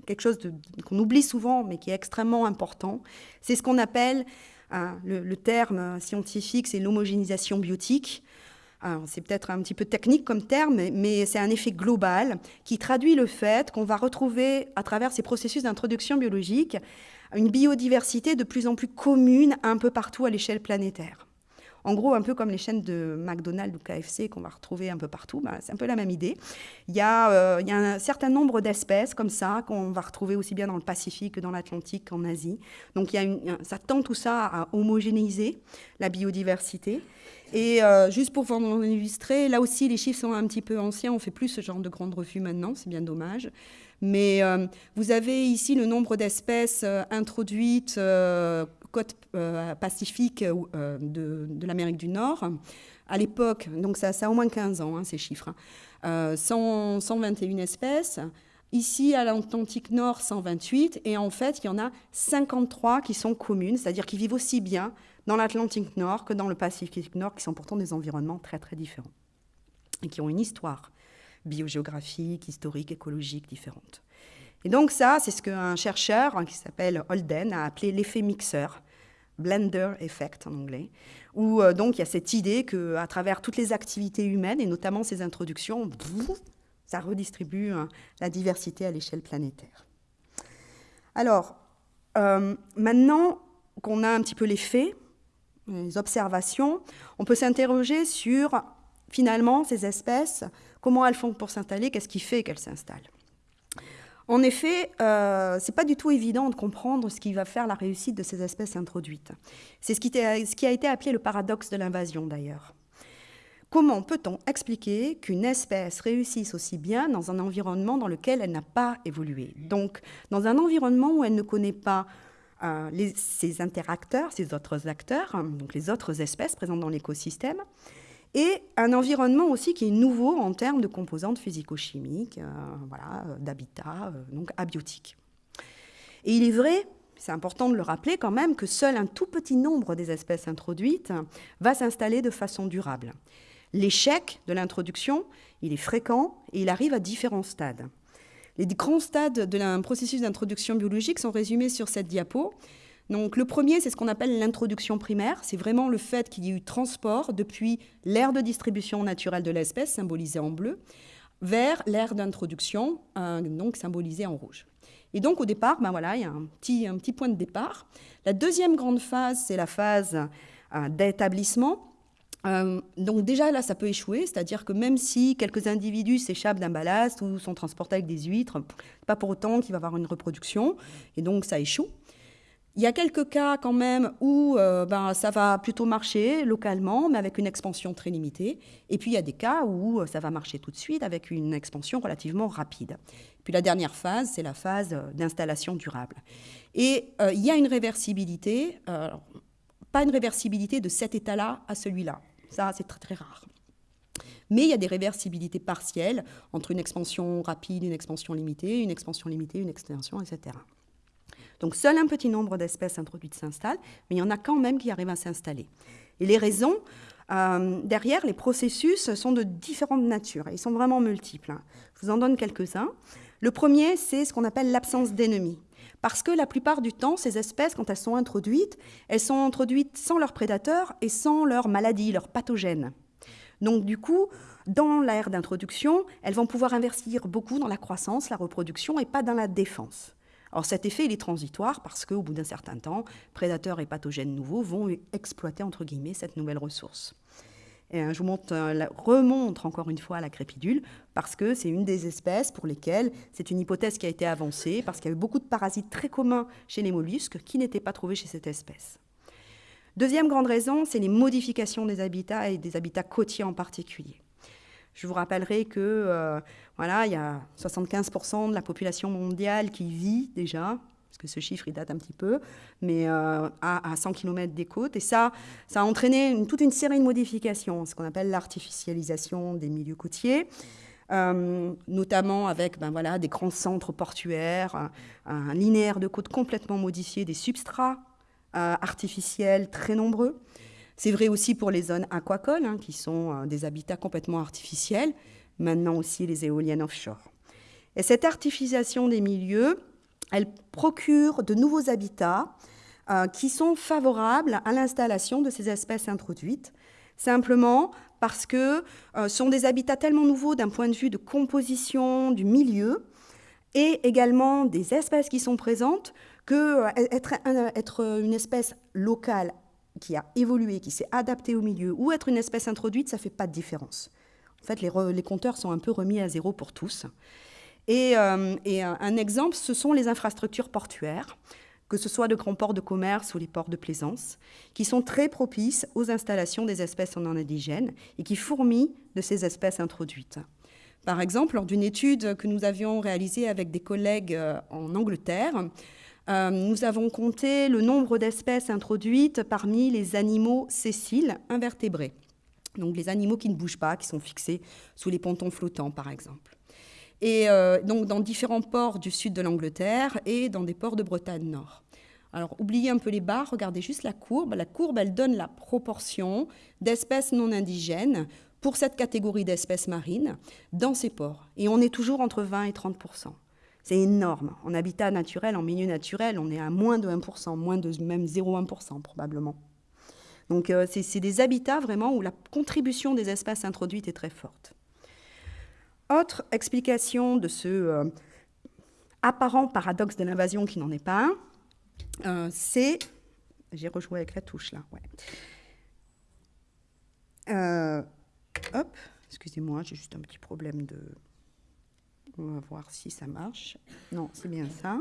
quelque chose qu'on oublie souvent, mais qui est extrêmement important. C'est ce qu'on appelle, euh, le, terme scientifique, c'est l'homogénéisation biotique. C'est peut-être un petit peu technique comme terme, mais c'est un effet global qui traduit le fait qu'on va retrouver, à travers ces processus d'introduction biologique, une biodiversité de plus en plus commune un peu partout à l'échelle planétaire. En gros, un peu comme les chaînes de McDonald's ou KFC qu'on va retrouver un peu partout, bah, c'est un peu la même idée. Il y, a, euh, il y a un certain nombre d'espèces comme ça qu'on va retrouver aussi bien dans le Pacifique que dans l'Atlantique qu'en Asie. Donc y a une, ça tend tout ça à homogénéiser la biodiversité. Et euh, juste pour vous illustrer, là aussi les chiffres sont un petit peu anciens, on fait plus ce genre de grandes revues maintenant, c'est bien dommage. Mais euh, vous avez ici le nombre d'espèces introduites côte euh, pacifique euh, de, l'Amérique du Nord. À l'époque, donc ça, ça, a au moins 15 ans, hein, ces chiffres, 121 hein. euh, espèces. Ici, à l'Atlantique Nord, 128. Et en fait, il y en a 53 qui sont communes, c'est-à-dire qui vivent aussi bien dans l'Atlantique Nord que dans le Pacifique Nord, qui sont pourtant des environnements très, très différents. Et qui ont une histoire biogéographique, historique, écologique différente. Et donc ça, c'est ce qu'un chercheur hein, qui s'appelle Holden a appelé l'effet mixeur, blender effect en anglais, où euh, donc il y a cette idée qu'à travers toutes les activités humaines, et notamment ces introductions, ça redistribue hein, la diversité à l'échelle planétaire. Alors, euh, maintenant qu'on a un petit peu les faits, les observations, on peut s'interroger sur finalement ces espèces, comment elles font pour s'installer, qu'est-ce qui fait qu'elles s'installent? En effet, euh, ce n'est pas du tout évident de comprendre ce qui va faire la réussite de ces espèces introduites. C'est ce, qui, a été appelé le paradoxe de l'invasion d'ailleurs. Comment peut-on expliquer qu'une espèce réussisse aussi bien dans un environnement dans lequel elle n'a pas évolué? Donc, dans un environnement où elle ne connaît pas ces interacteurs, ces autres acteurs, donc les autres espèces présentes dans l'écosystème, et un environnement aussi qui est nouveau en termes de composantes physico-chimiques, voilà, d'habitat, donc abiotique. Et il est vrai, c'est important de le rappeler quand même, que seul un tout petit nombre des espèces introduites va s'installer de façon durable. L'échec de l'introduction, il est fréquent et il arrive à différents stades. Les grands stades d'un processus d'introduction biologique sont résumés sur cette diapo. Donc, le premier, c'est ce qu'on appelle l'introduction primaire. C'est vraiment le fait qu'il y ait eu transport depuis l'aire de distribution naturelle de l'espèce, symbolisée en bleu, vers l'aire d'introduction, euh, donc symbolisée en rouge. Et donc, au départ, ben voilà, il y a un petit, un petit point de départ. La deuxième grande phase, c'est la phase euh, d'établissement. Euh, donc déjà là, ça peut échouer, c'est-à-dire que même si quelques individus s'échappent d'un ballast ou sont transportés avec des huîtres, pas pour autant qu'il va y avoir une reproduction, et donc ça échoue. Il y a quelques cas quand même où euh, ben, ça va plutôt marcher localement, mais avec une expansion très limitée. Et puis il y a des cas où euh, ça va marcher tout de suite avec une expansion relativement rapide. Puis la dernière phase, c'est la phase d'installation durable. Et il y a une réversibilité, pas une réversibilité de cet état-là à celui-là. Ça, c'est très très rare. Mais il y a des réversibilités partielles entre une expansion rapide, une expansion limitée, une expansion limitée, une extension, etc. Donc seul un petit nombre d'espèces introduites s'installent, mais il y en a quand même qui arrivent à s'installer. Et les raisons, euh, derrière, les processus sont de différentes natures, ils sont vraiment multiples. Hein. Je vous en donne quelques-uns. Le premier, c'est ce qu'on appelle l'absence d'ennemis. Parce que la plupart du temps, ces espèces, quand elles sont introduites, elles sont introduites sans leurs prédateurs et sans leurs maladies, leurs pathogènes. Donc du coup, dans l'ère d'introduction, elles vont pouvoir investir beaucoup dans la croissance, la reproduction et pas dans la défense. Alors cet effet, est transitoire parce qu'au bout d'un certain temps, prédateurs et pathogènes nouveaux vont exploiter, entre guillemets, cette nouvelle ressource. Et je vous euh, remontre encore une fois la crépidule parce que c'est une des espèces pour lesquelles c'est une hypothèse qui a été avancée parce qu'il y a eu beaucoup de parasites très communs chez les mollusques qui n'étaient pas trouvés chez cette espèce. Deuxième grande raison, c'est les modifications des habitats et des habitats côtiers en particulier. Je vous rappellerai que euh, voilà, il y a 75% de la population mondiale qui vit déjà parce que ce chiffre, il date un petit peu, mais euh, à, 100 km des côtes. Et ça, ça a entraîné toute une série de modifications, ce qu'on appelle l'artificialisation des milieux côtiers. Euh, notamment avec ben voilà, des grands centres portuaires, un, linéaire de côte complètement modifié, des substrats artificiels très nombreux. C'est vrai aussi pour les zones aquacoles, hein, qui sont des habitats complètement artificiels, maintenant aussi les éoliennes offshore. Et cette artificialisation des milieux, elle procure de nouveaux habitats euh, qui sont favorables à l'installation de ces espèces introduites, simplement parce que euh, ce sont des habitats tellement nouveaux d'un point de vue de composition du milieu et également des espèces qui sont présentes que euh, être, une espèce locale qui a évolué, qui s'est adaptée au milieu, ou être une espèce introduite, ça ne fait pas de différence. En fait, les, compteurs sont un peu remis à zéro pour tous. Et, euh, un, exemple, ce sont les infrastructures portuaires, que ce soit de grands ports de commerce ou les ports de plaisance, qui sont très propices aux installations des espèces non indigènes et qui fourmillent de ces espèces introduites. Par exemple, lors d'une étude que nous avions réalisée avec des collègues euh, en Angleterre, euh, nous avons compté le nombre d'espèces introduites parmi les animaux sessiles invertébrés, donc les animaux qui ne bougent pas, qui sont fixés sous les pontons flottants, par exemple et euh, donc dans différents ports du sud de l'Angleterre et dans des ports de Bretagne Nord. Alors, oubliez un peu les barres, regardez juste la courbe. La courbe, elle donne la proportion d'espèces non indigènes pour cette catégorie d'espèces marines dans ces ports. Et on est toujours entre 20 et 30 C'est énorme. En habitat naturel, en milieu naturel, on est à moins de 1% moins de même 0,1% probablement. Donc, euh, c'est des habitats vraiment où la contribution des espèces introduites est très forte. Autre explication de ce euh, apparent paradoxe de l'invasion qui n'en est pas un, euh, c'est... J'ai rejoué avec la touche là, ouais. Hop, excusez-moi, j'ai juste un petit problème de... On va voir si ça marche. Non, c'est bien ça.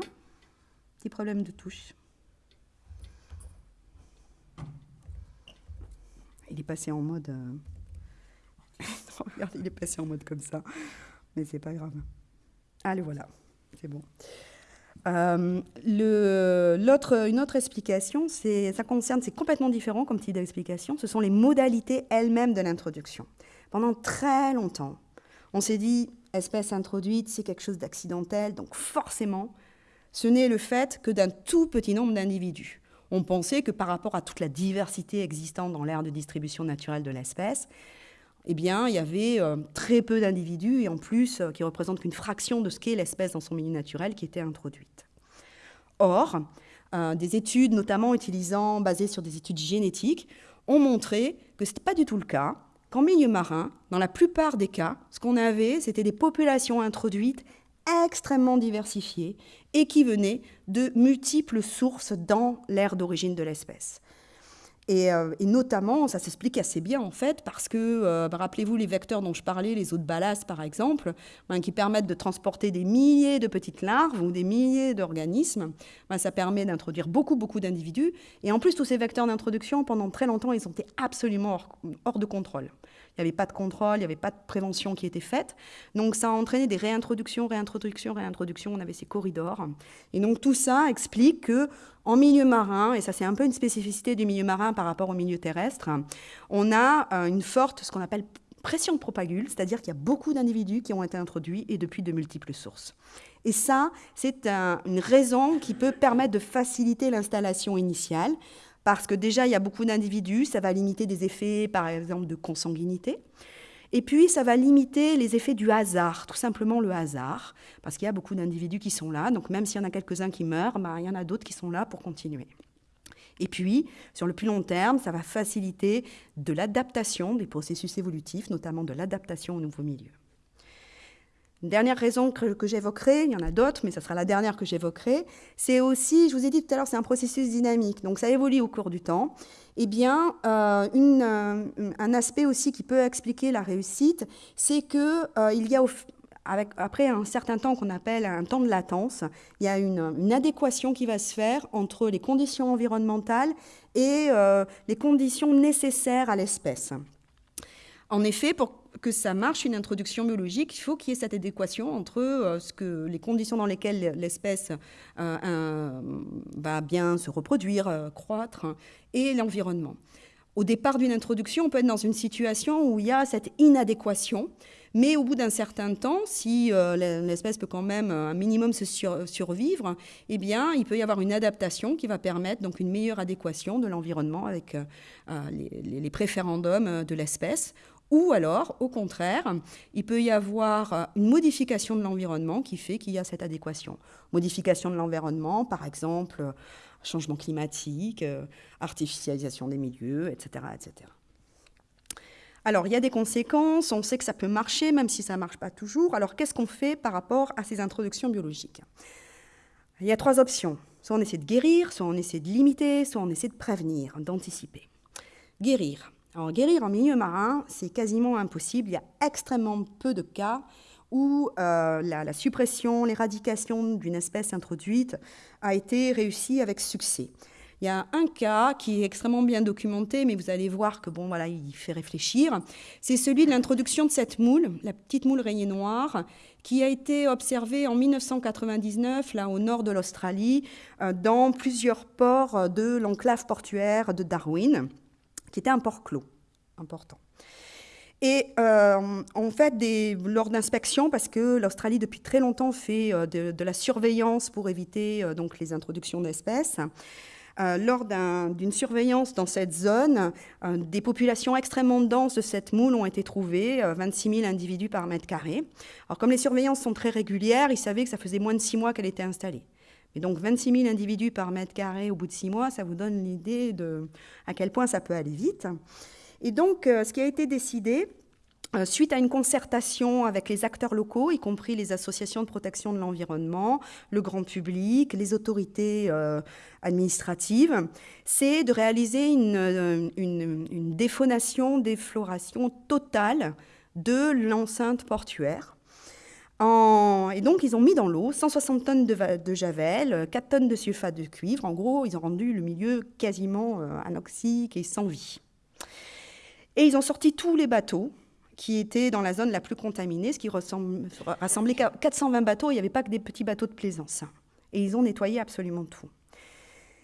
Petit problème de touche. Il est passé en mode... Regardez, il est passé en mode comme ça. Mais c'est pas grave. Allez, voilà. C'est bon. Euh, le, une autre explication, c'est, ça concerne, c'est complètement différent comme type d'explication, ce sont les modalités elles-mêmes de l'introduction. Pendant très longtemps, on s'est dit, espèce introduite, c'est quelque chose d'accidentel, donc forcément, ce n'est le fait que d'un tout petit nombre d'individus. On pensait que par rapport à toute la diversité existante dans l'aire de distribution naturelle de l'espèce, eh bien, il y avait euh, très peu d'individus et en plus euh, qui représentent qu'une fraction de ce qu'est l'espèce dans son milieu naturel qui était introduite. Or, euh, des études, notamment utilisant, basées sur des études génétiques, ont montré que ce n'était pas du tout le cas, qu'en milieu marin, dans la plupart des cas, ce qu'on avait, c'était des populations introduites extrêmement diversifiées et qui venaient de multiples sources dans l'aire d'origine de l'espèce. Euh, et, notamment, ça s'explique assez bien en fait, parce que, euh, bah, rappelez-vous les vecteurs dont je parlais, les eaux de ballast par exemple, ben, qui permettent de transporter des milliers de petites larves ou des milliers d'organismes, ben, ça permet d'introduire beaucoup, beaucoup d'individus. Et en plus, tous ces vecteurs d'introduction, pendant très longtemps, ils ont été absolument hors de contrôle. Il n'y avait pas de contrôle, il n'y avait pas de prévention qui était faite. Donc ça a entraîné des réintroductions, réintroductions, réintroductions. On avait ces corridors. Et donc tout ça explique que en milieu marin, et ça c'est un peu une spécificité du milieu marin par rapport au milieu terrestre, on a euh, une forte, ce qu'on appelle pression de propagule, c'est-à-dire qu'il y a beaucoup d'individus qui ont été introduits et depuis de multiples sources. Et ça, c'est une raison qui peut permettre de faciliter l'installation initiale parce que déjà, il y a beaucoup d'individus, ça va limiter des effets, par exemple, de consanguinité. Et puis, ça va limiter les effets du hasard, tout simplement le hasard, parce qu'il y a beaucoup d'individus qui sont là. Donc, même s'il y en a quelques-uns qui meurent, bah, il y en a d'autres qui sont là pour continuer. Et puis, sur le plus long terme, ça va faciliter de l'adaptation des processus évolutifs, notamment de l'adaptation au nouveau milieu. Une dernière raison que, j'évoquerai, il y en a d'autres, mais ce sera la dernière que j'évoquerai, c'est aussi, je vous ai dit tout à l'heure, c'est un processus dynamique, donc ça évolue au cours du temps. Eh bien, euh, euh, un aspect aussi qui peut expliquer la réussite, c'est qu'il euh, y a, après un certain temps qu'on appelle un temps de latence, il y a une, une, adéquation qui va se faire entre les conditions environnementales et les conditions nécessaires à l'espèce. En effet, pour que ça marche, une introduction biologique, il faut qu'il y ait cette adéquation entre euh, ce que, les conditions dans lesquelles l'espèce euh, va bien se reproduire, euh, croître, et l'environnement. Au départ d'une introduction, on peut être dans une situation où il y a cette inadéquation, mais au bout d'un certain temps, si l'espèce peut quand même un minimum se survivre, eh bien, il peut y avoir une adaptation qui va permettre donc une meilleure adéquation de l'environnement avec les préférendums de l'espèce ou alors, au contraire, il peut y avoir euh, une modification de l'environnement qui fait qu'il y a cette adéquation. Modification de l'environnement, par exemple, euh, changement climatique, euh, artificialisation des milieux, etc., etc. Alors, il y a des conséquences, on sait que ça peut marcher, même si ça ne marche pas toujours. Alors, qu'est-ce qu'on fait par rapport à ces introductions biologiques? Il y a trois options. Soit on essaie de guérir, soit on essaie de limiter, soit on essaie de prévenir, d'anticiper. Guérir. Guérir en milieu marin, c'est quasiment impossible. Il y a extrêmement peu de cas où euh, la, suppression, l'éradication d'une espèce introduite a été réussie avec succès. Il y a un cas qui est extrêmement bien documenté, mais vous allez voir que bon, voilà, il fait réfléchir. C'est celui de l'introduction de cette moule, la petite moule rayée noire, qui a été observée en 1999, là au nord de l'Australie, euh, dans plusieurs ports de l'enclave portuaire de Darwin qui était un port clos important. Et euh, en fait, des, lors d'inspections, parce que l'Australie depuis très longtemps fait euh, de, la surveillance pour éviter euh, donc les introductions d'espèces, lors d'une surveillance dans cette zone, des populations extrêmement denses de cette moule ont été trouvées, 26 000 individus par mètre carré. Alors comme les surveillances sont très régulières, ils savaient que ça faisait moins de six mois qu'elle était installée. Et donc 26 000 individus par mètre carré au bout de six mois, ça vous donne l'idée de à quel point ça peut aller vite. Et donc, euh, ce qui a été décidé, euh, suite à une concertation avec les acteurs locaux, y compris les associations de protection de l'environnement, le grand public, les autorités euh, administratives, c'est de réaliser une, une, une défaunation, défloration totale de l'enceinte portuaire et donc, ils ont mis dans l'eau 160 tonnes de, javel, 4 tonnes de sulfate de cuivre. En gros, ils ont rendu le milieu quasiment euh, anoxique et sans vie. Et ils ont sorti tous les bateaux qui étaient dans la zone la plus contaminée, ce qui rassemblait 420 bateaux. Il n'y avait pas que des petits bateaux de plaisance. et ils ont nettoyé absolument tout.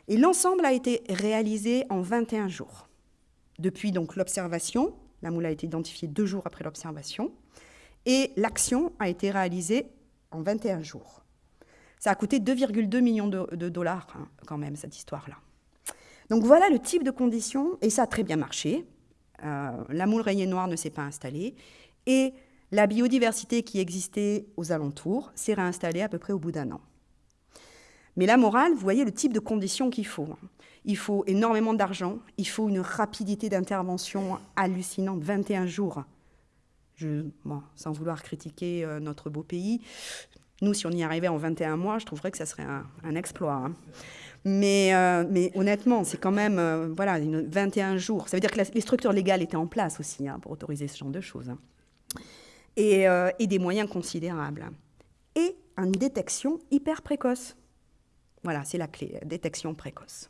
Et l'ensemble a été réalisé en 21 jours. Depuis donc l'observation, la moule a été identifiée deux jours après l'observation, et l'action a été réalisée en 21 jours. Ça a coûté 2,2 millions de, dollars hein, quand même, cette histoire-là. Donc voilà le type de conditions, et ça a très bien marché. Euh, la moule rayée noire ne s'est pas installée, et la biodiversité qui existait aux alentours s'est réinstallée à peu près au bout d'un an. Mais la morale, vous voyez le type de conditions qu'il faut. Il faut énormément d'argent, il faut une rapidité d'intervention hallucinante, 21 jours. Sans vouloir critiquer euh, notre beau pays, nous, si on y arrivait en 21 mois, je trouverais que ça serait un, exploit. Hein. Mais, euh, mais, honnêtement, c'est quand même euh, voilà, une 21 jours. Ça veut dire que les structures légales étaient en place aussi hein, pour autoriser ce genre de choses. Hein. Et, et, des moyens considérables. Et une détection hyper précoce. Voilà, c'est la clé, détection précoce.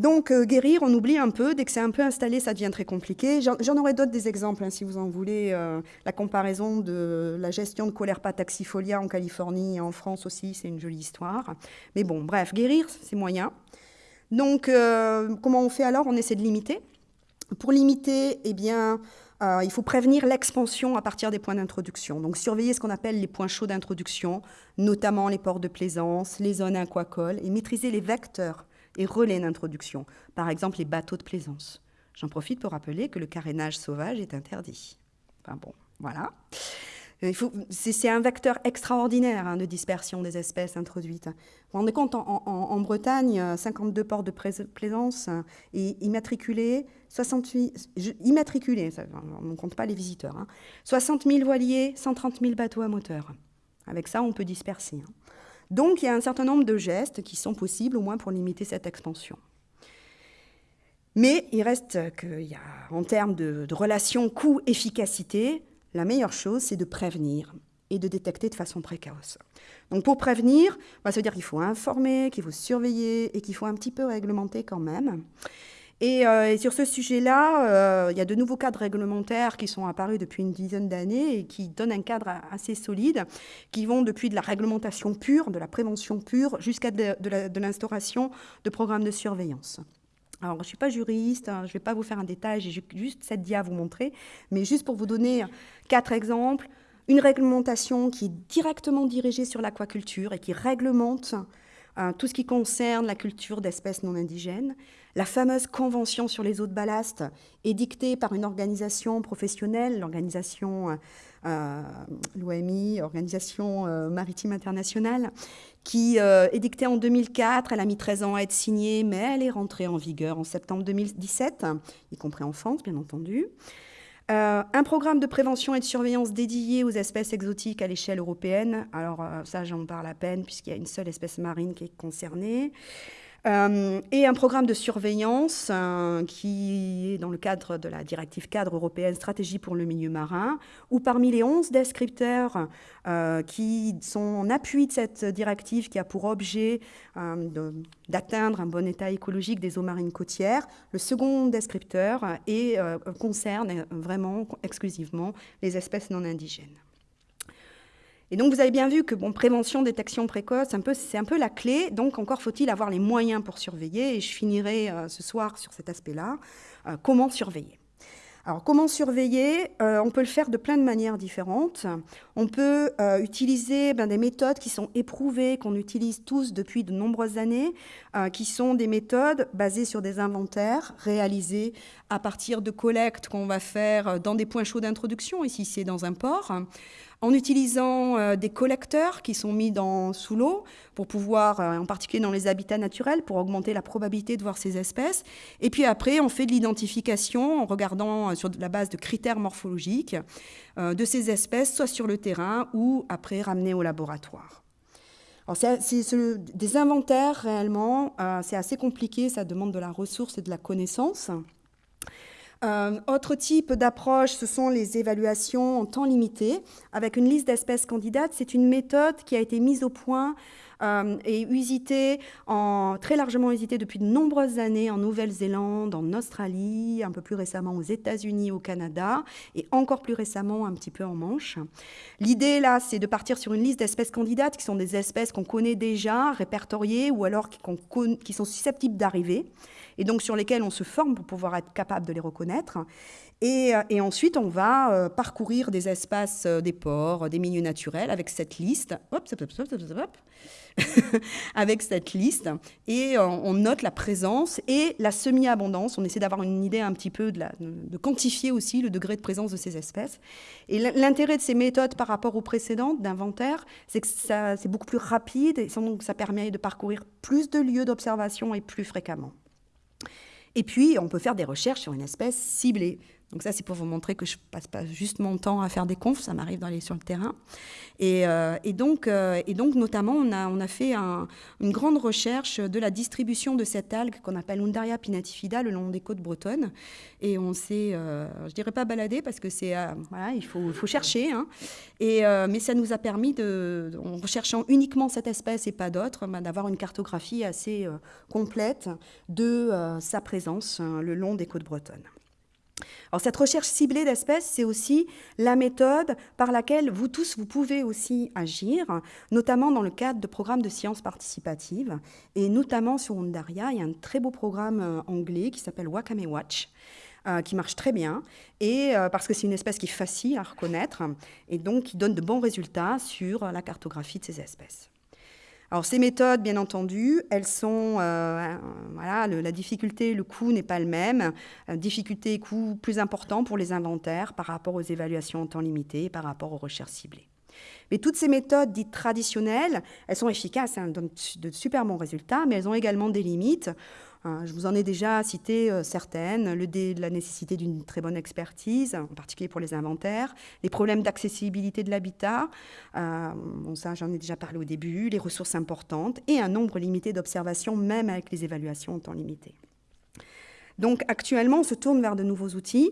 Donc, euh, guérir, on oublie un peu. Dès que c'est un peu installé, ça devient très compliqué. J'en aurai d'autres des exemples, hein, si vous en voulez. Euh, la comparaison de la gestion de Colerpa taxifolia en Californie et en France aussi, c'est une jolie histoire. Mais bon, bref, guérir, c'est moyen. Donc, euh, comment on fait alors? On essaie de limiter. Pour limiter, eh bien, il faut prévenir l'expansion à partir des points d'introduction. Donc, surveiller ce qu'on appelle les points chauds d'introduction, notamment les ports de plaisance, les zones aquacoles, et maîtriser les vecteurs et relais d'introduction, par exemple les bateaux de plaisance. J'en profite pour rappeler que le carénage sauvage est interdit. Enfin bon, voilà. C'est un vecteur extraordinaire hein, de dispersion des espèces introduites. Vous vous rendez compte, en, Bretagne, 52 ports de plaisance et immatriculés, 68, immatriculés, on ne compte pas les visiteurs, 60 hein. 000 voiliers, 130 000 bateaux à moteur. Avec ça, on peut disperser. Hein. Donc il y a un certain nombre de gestes qui sont possibles au moins pour limiter cette expansion. Mais il reste qu'il y a, en termes de, relation coût-efficacité, la meilleure chose, c'est de prévenir et de détecter de façon précoce. Donc pour prévenir, bah, ça veut dire qu'il faut informer, qu'il faut surveiller et qu'il faut un petit peu réglementer quand même. Euh, et, sur ce sujet-là, euh, il y a de nouveaux cadres réglementaires qui sont apparus depuis une dizaine d'années et qui donnent un cadre assez solide, qui vont depuis de la réglementation pure, de la prévention pure, jusqu'à de, l'instauration de programmes de surveillance. Alors, je ne suis pas juriste, hein, je ne vais pas vous faire un détail, j'ai juste cette dia à vous montrer, mais juste pour vous donner quatre exemples. Une réglementation qui est directement dirigée sur l'aquaculture et qui réglemente euh, tout ce qui concerne la culture d'espèces non indigènes. La fameuse convention sur les eaux de ballast est dictée par une organisation professionnelle, l'organisation, euh, l'OMI, Organisation euh, maritime internationale, qui est dictée en 2004. Elle a mis 13 ans à être signée, mais elle est rentrée en vigueur en septembre 2017, y compris en France, bien entendu. Euh, un programme de prévention et de surveillance dédié aux espèces exotiques à l'échelle européenne. Alors euh, ça, j'en parle à peine puisqu'il y a une seule espèce marine qui est concernée. Euh, et un programme de surveillance euh, qui est dans le cadre de la directive cadre européenne stratégie pour le milieu marin, où parmi les 11 descripteurs euh, qui sont en appui de cette directive qui a pour objet d'atteindre un bon état écologique des eaux marines côtières, le second descripteur est, concerne vraiment exclusivement les espèces non indigènes. Et donc vous avez bien vu que bon, prévention, détection précoce, c'est un peu la clé. Donc encore faut-il avoir les moyens pour surveiller. Et je finirai euh, ce soir sur cet aspect-là. Euh, comment surveiller? Alors, comment surveiller? Euh, On peut le faire de plein de manières différentes. On peut utiliser ben, des méthodes qui sont éprouvées, qu'on utilise tous depuis de nombreuses années, qui sont des méthodes basées sur des inventaires réalisés à partir de collectes qu'on va faire dans des points chauds d'introduction, ici c'est dans un port, en utilisant euh, des collecteurs qui sont mis dans, sous l'eau pour pouvoir, euh, en particulier dans les habitats naturels, pour augmenter la probabilité de voir ces espèces. Et puis après, on fait de l'identification en regardant euh, sur la base de critères morphologiques de ces espèces, soit sur le terrain ou après ramener au laboratoire. C'est des inventaires réellement, c'est assez compliqué, ça demande de la ressource et de la connaissance. Euh, autre type d'approche, ce sont les évaluations en temps limité, avec une liste d'espèces candidates. C'est une méthode qui a été mise au point euh, et usitée, en, très largement usitée depuis de nombreuses années en Nouvelle-Zélande, en Australie, un peu plus récemment aux États-Unis, au Canada, et encore plus récemment un petit peu en Manche. L'idée là, c'est de partir sur une liste d'espèces candidates qui sont des espèces qu'on connaît déjà, répertoriées, ou alors qui, sont susceptibles d'arriver et donc sur lesquels on se forme pour pouvoir être capable de les reconnaître. Et, euh, ensuite, on va euh, parcourir des espaces, euh, des ports, des milieux naturels avec cette liste. Hop, hop, hop, avec cette liste. Et on note la présence et la semi-abondance. On essaie d'avoir une idée un petit peu de, quantifier aussi le degré de présence de ces espèces. Et l'intérêt de ces méthodes par rapport aux précédentes d'inventaire, c'est que c'est beaucoup plus rapide et donc ça permet de parcourir plus de lieux d'observation et plus fréquemment. Et puis, on peut faire des recherches sur une espèce ciblée. Donc ça, c'est pour vous montrer que je passe pas juste mon temps à faire des confs, ça m'arrive d'aller sur le terrain. Et, euh, donc, euh, donc, notamment, on a, fait une grande recherche de la distribution de cette algue qu'on appelle Undaria pinatifida le long des côtes bretonnes. Et on s'est, euh, je dirais pas baladé parce que c'est, voilà, il faut, chercher. Hein. Mais ça nous a permis, en recherchant uniquement cette espèce et pas d'autres, bah, d'avoir une cartographie assez complète de sa présence le long des côtes bretonnes. Alors cette recherche ciblée d'espèces, c'est aussi la méthode par laquelle vous tous, vous pouvez aussi agir, notamment dans le cadre de programmes de sciences participatives. Et notamment sur Ondaria, il y a un très beau programme euh, anglais qui s'appelle Wakame Watch. Euh, qui marche très bien, et euh, parce que c'est une espèce qui est facile à reconnaître, et donc qui donne de bons résultats sur la cartographie de ces espèces. Alors ces méthodes, bien entendu, elles sont, euh, voilà, la difficulté, le coût n'est pas le même. Euh, difficulté et coût plus important pour les inventaires par rapport aux évaluations en temps limité, par rapport aux recherches ciblées. Mais toutes ces méthodes dites traditionnelles, elles sont efficaces, elles donnent de super bons résultats, mais elles ont également des limites. Hein, je vous en ai déjà cité euh, certaines, la nécessité d'une très bonne expertise, en particulier pour les inventaires, les problèmes d'accessibilité de l'habitat, euh, ça j'en ai déjà parlé au début, les ressources importantes et un nombre limité d'observations, même avec les évaluations en temps limité. Donc actuellement, on se tourne vers de nouveaux outils.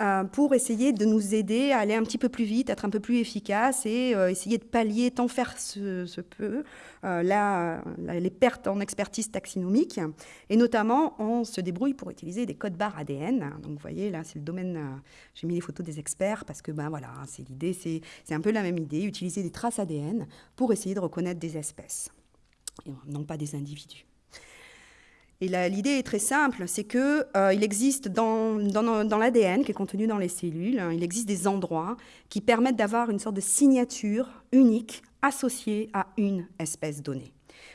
Euh, pour essayer de nous aider à aller un petit peu plus vite, être un peu plus efficace et euh, essayer de pallier tant faire se, peut euh, les pertes en expertise taxinomique. Et notamment, on se débrouille pour utiliser des codes barres ADN. Donc vous voyez, là, c'est le domaine, j'ai mis les photos des experts parce que ben, voilà, c'est l'idée, c'est un peu la même idée, utiliser des traces ADN pour essayer de reconnaître des espèces, non pas des individus. Et l'idée est très simple, c'est qu'il euh, existe dans, l'ADN qui est contenu dans les cellules, hein, il existe des endroits qui permettent d'avoir une sorte de signature unique associée à une espèce donnée.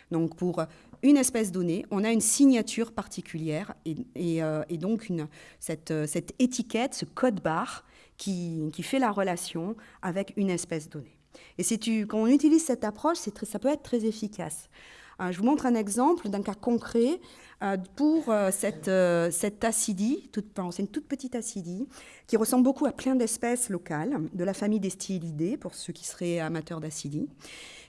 Donc pour une espèce donnée, on a une signature particulière et, euh, donc cette, étiquette, ce code barre qui, fait la relation avec une espèce donnée. Et tu, quand on utilise cette approche, ça peut être très efficace. Euh, je vous montre un exemple d'un cas concret euh, pour euh, cette, cette acidie, c'est une toute petite acidie, qui ressemble beaucoup à plein d'espèces locales de la famille des stylidae, pour ceux qui seraient amateurs d'acidie.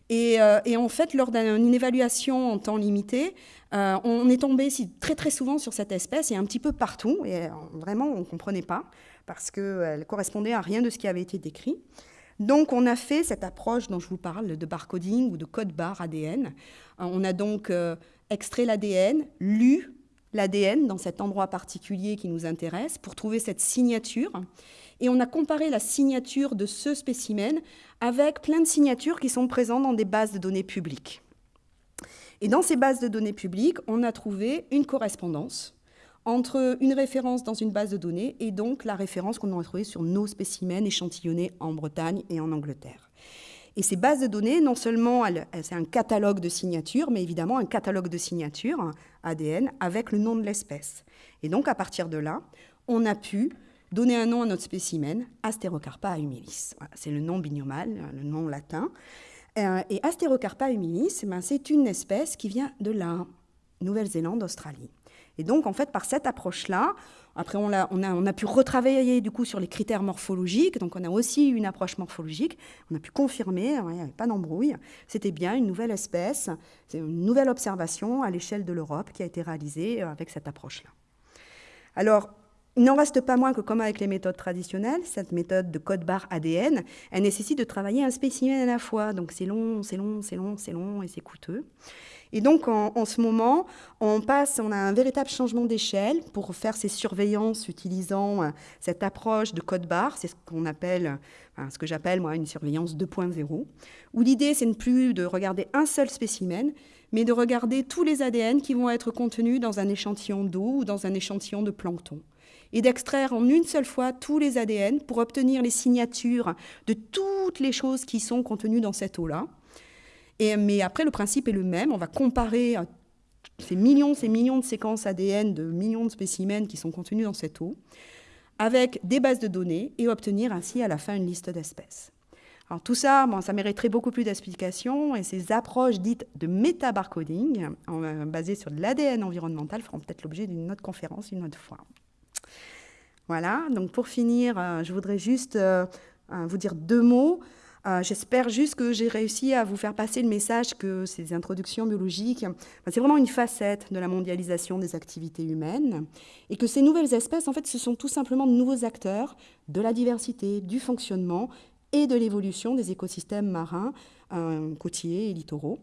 Et, et, en fait, lors d'une évaluation en temps limité, on est tombé très très souvent sur cette espèce et un petit peu partout. Et vraiment, on ne comprenait pas parce qu'elle correspondait à rien de ce qui avait été décrit. Donc, on a fait cette approche dont je vous parle de barcoding ou de code barre ADN. Euh, on a donc euh, extrait l'ADN, lu l'ADN dans cet endroit particulier qui nous intéresse pour trouver cette signature. Et on a comparé la signature de ce spécimen avec plein de signatures qui sont présentes dans des bases de données publiques. Et dans ces bases de données publiques, on a trouvé une correspondance entre une référence dans une base de données et donc la référence qu'on a trouvée sur nos spécimens échantillonnés en Bretagne et en Angleterre. Et ces bases de données, non seulement c'est un catalogue de signatures, mais évidemment un catalogue de signatures ADN avec le nom de l'espèce. Et donc à partir de là, on a pu donner un nom à notre spécimen, Asterocarpa humilis. c'est le nom binomal, le nom latin. Euh, et Asterocarpa humilis, ben, c'est une espèce qui vient de la Nouvelle-Zélande, Australie. Et donc, en fait, par cette approche-là, après, on a, pu retravailler du coup sur les critères morphologiques. Donc, on a aussi une approche morphologique. On a pu confirmer, hein, il n'y avait pas d'embrouille. C'était bien une nouvelle espèce, c'est une nouvelle observation à l'échelle de l'Europe qui a été réalisée euh, avec cette approche-là. Alors, il n'en reste pas moins que, comme avec les méthodes traditionnelles, cette méthode de code barre ADN, elle nécessite de travailler un spécimen à la fois. Donc c'est long, c'est long, c'est long, c'est long et c'est coûteux. Et donc en, ce moment, on passe, on a un véritable changement d'échelle pour faire ces surveillances utilisant euh, cette approche de code barre. C'est ce qu'on appelle, ce que j'appelle moi une surveillance 2.0, où l'idée c'est ne plus de regarder un seul spécimen, mais de regarder tous les ADN qui vont être contenus dans un échantillon d'eau ou dans un échantillon de plancton et d'extraire en une seule fois tous les ADN pour obtenir les signatures de toutes les choses qui sont contenues dans cette eau-là. Mais après, le principe est le même. On va comparer euh, ces millions, ces millions de séquences ADN de millions de spécimens qui sont contenus dans cette eau avec des bases de données et obtenir ainsi à la fin une liste d'espèces. Alors tout ça, ça mériterait beaucoup plus d'explications et ces approches dites de métabarcoding, euh, basées sur l'ADN environnemental, feront peut-être l'objet d'une autre conférence une autre fois. Voilà, donc pour finir, euh, je voudrais juste vous dire deux mots. J'espère juste que j'ai réussi à vous faire passer le message que ces introductions biologiques, c'est vraiment une facette de la mondialisation des activités humaines et que ces nouvelles espèces, en fait, ce sont tout simplement de nouveaux acteurs de la diversité, du fonctionnement et de l'évolution des écosystèmes marins, côtiers et littoraux.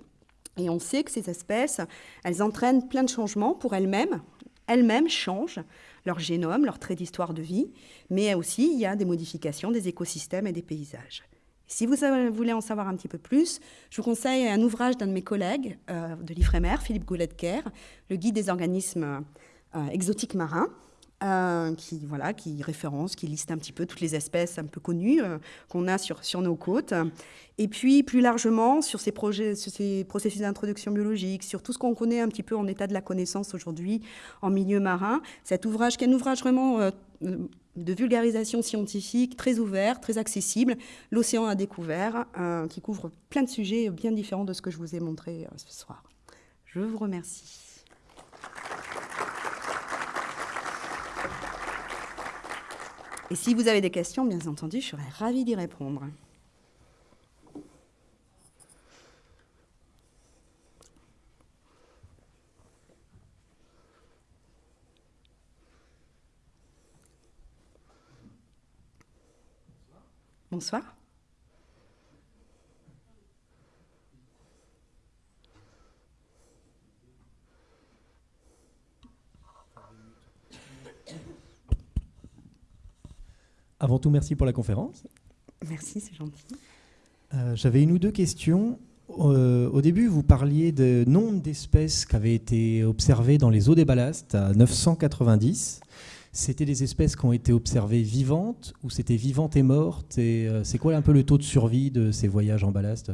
Et on sait que ces espèces, elles entraînent plein de changements pour elles-mêmes. Elles-mêmes changent leur génome, leur trait d'histoire de vie, mais aussi il y a des modifications des écosystèmes et des paysages. Si vous voulez en savoir un petit peu plus, je vous conseille un ouvrage d'un de mes collègues euh, de l'IFREMER, Philippe Goulet-Kerr, Le guide des organismes euh, exotiques marins, euh, qui, voilà, qui référence, qui liste un petit peu toutes les espèces un peu connues qu'on a sur, sur nos côtes. Et puis, plus largement, sur ces, projets, sur ces processus d'introduction biologique, sur tout ce qu'on connaît un petit peu en état de la connaissance aujourd'hui en milieu marin. Cet ouvrage, qui est un ouvrage vraiment de vulgarisation scientifique, très ouvert, très accessible, L'océan à découvert, qui couvre plein de sujets bien différents de ce que je vous ai montré ce soir. Je vous remercie. Et si vous avez des questions, bien entendu, je serais ravie d'y répondre. Bonsoir. Avant tout, merci pour la conférence. Merci, c'est gentil. Euh, j'avais une ou deux questions. Euh, au début, vous parliez de nombre d'espèces qui avaient été observées dans les eaux des ballasts à 990. C'était des espèces qui ont été observées vivantes ou c'était vivantes et mortes Et euh, c'est quoi un peu le taux de survie de ces voyages en ballast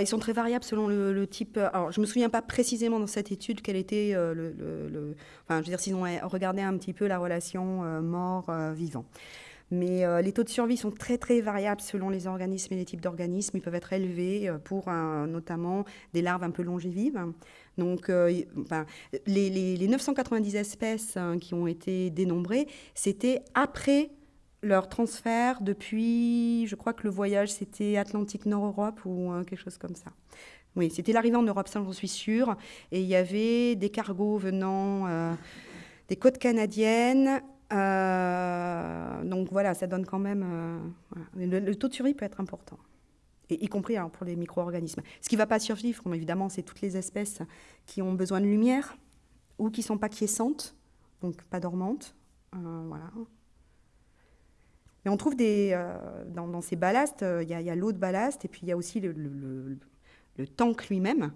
ils sont très variables selon le, type. Alors, je ne me souviens pas précisément dans cette étude quel était le, Enfin, je veux dire, sinon, regardez un petit peu la relation mort-vivant. Mais euh, les taux de survie sont très très variables selon les organismes et les types d'organismes. Ils peuvent être élevés euh, pour notamment des larves un peu longévives. Donc euh, les, 990 espèces hein, qui ont été dénombrées, c'était après leur transfert depuis, je crois que le voyage c'était Atlantique Nord-Europe ou quelque chose comme ça. Oui, c'était l'arrivée en Europe, ça j'en suis sûre. Et il y avait des cargos venant des côtes canadiennes, euh, donc voilà, ça donne quand même. Euh, le, taux de survie peut être important, et, y compris pour les micro-organismes. Ce qui ne va pas survivre, évidemment, c'est toutes les espèces qui ont besoin de lumière ou qui ne sont pas quiescentes, donc pas dormantes. Euh, voilà. Mais on trouve des, dans, ces ballasts, il y a, l'eau de ballast et puis il y a aussi le, le tank lui-même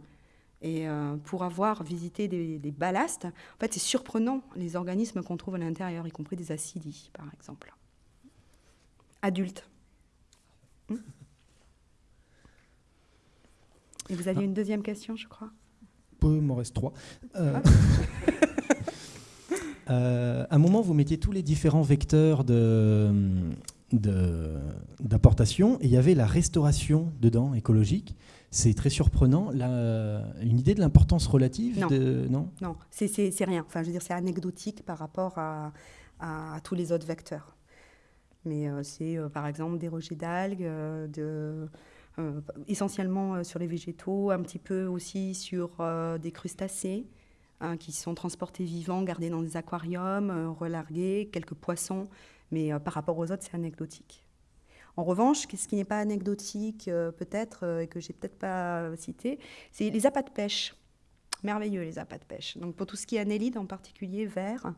et euh, pour avoir visité des, des ballasts, en fait, c'est surprenant les organismes qu'on trouve à l'intérieur, y compris des acidies, par exemple. Adultes. Et vous aviez une deuxième question, je crois? Peu, il m'en reste trois. Euh, euh, à un moment, vous mettiez tous les différents vecteurs d'apportation et il y avait la restauration dedans, écologique. C'est très surprenant. une idée de l'importance relative Non, de... non, non c'est rien. Enfin, je veux dire, c'est anecdotique par rapport à, tous les autres vecteurs. Mais euh, c'est euh, par exemple des rejets d'algues, euh, de, essentiellement sur les végétaux, un petit peu aussi sur des crustacés. hein, qui sont transportés vivants, gardés dans des aquariums, relargués, quelques poissons, mais par rapport aux autres, c'est anecdotique. En revanche, ce qui n'est pas anecdotique, peut-être, et que j'ai peut-être pas cité, c'est les appâts de pêche. Merveilleux, les appâts de pêche. Donc, pour tout ce qui est anélide, en particulier vert,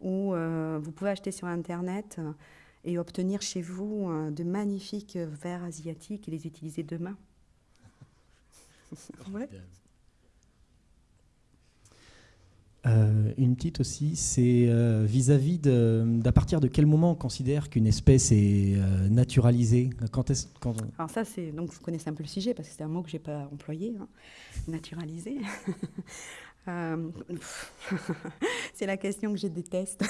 où vous pouvez acheter sur Internet et obtenir chez vous de magnifiques verres asiatiques et les utiliser demain. Euh, une petite aussi, c'est euh, vis-à-vis d'à partir de quel moment on considère qu'une espèce est euh, naturalisée? Quand est quand Alors ça, c'est donc vous connaissez un peu le sujet parce que c'est un mot que j'ai pas employé, hein, naturalisé. c'est la question que je déteste.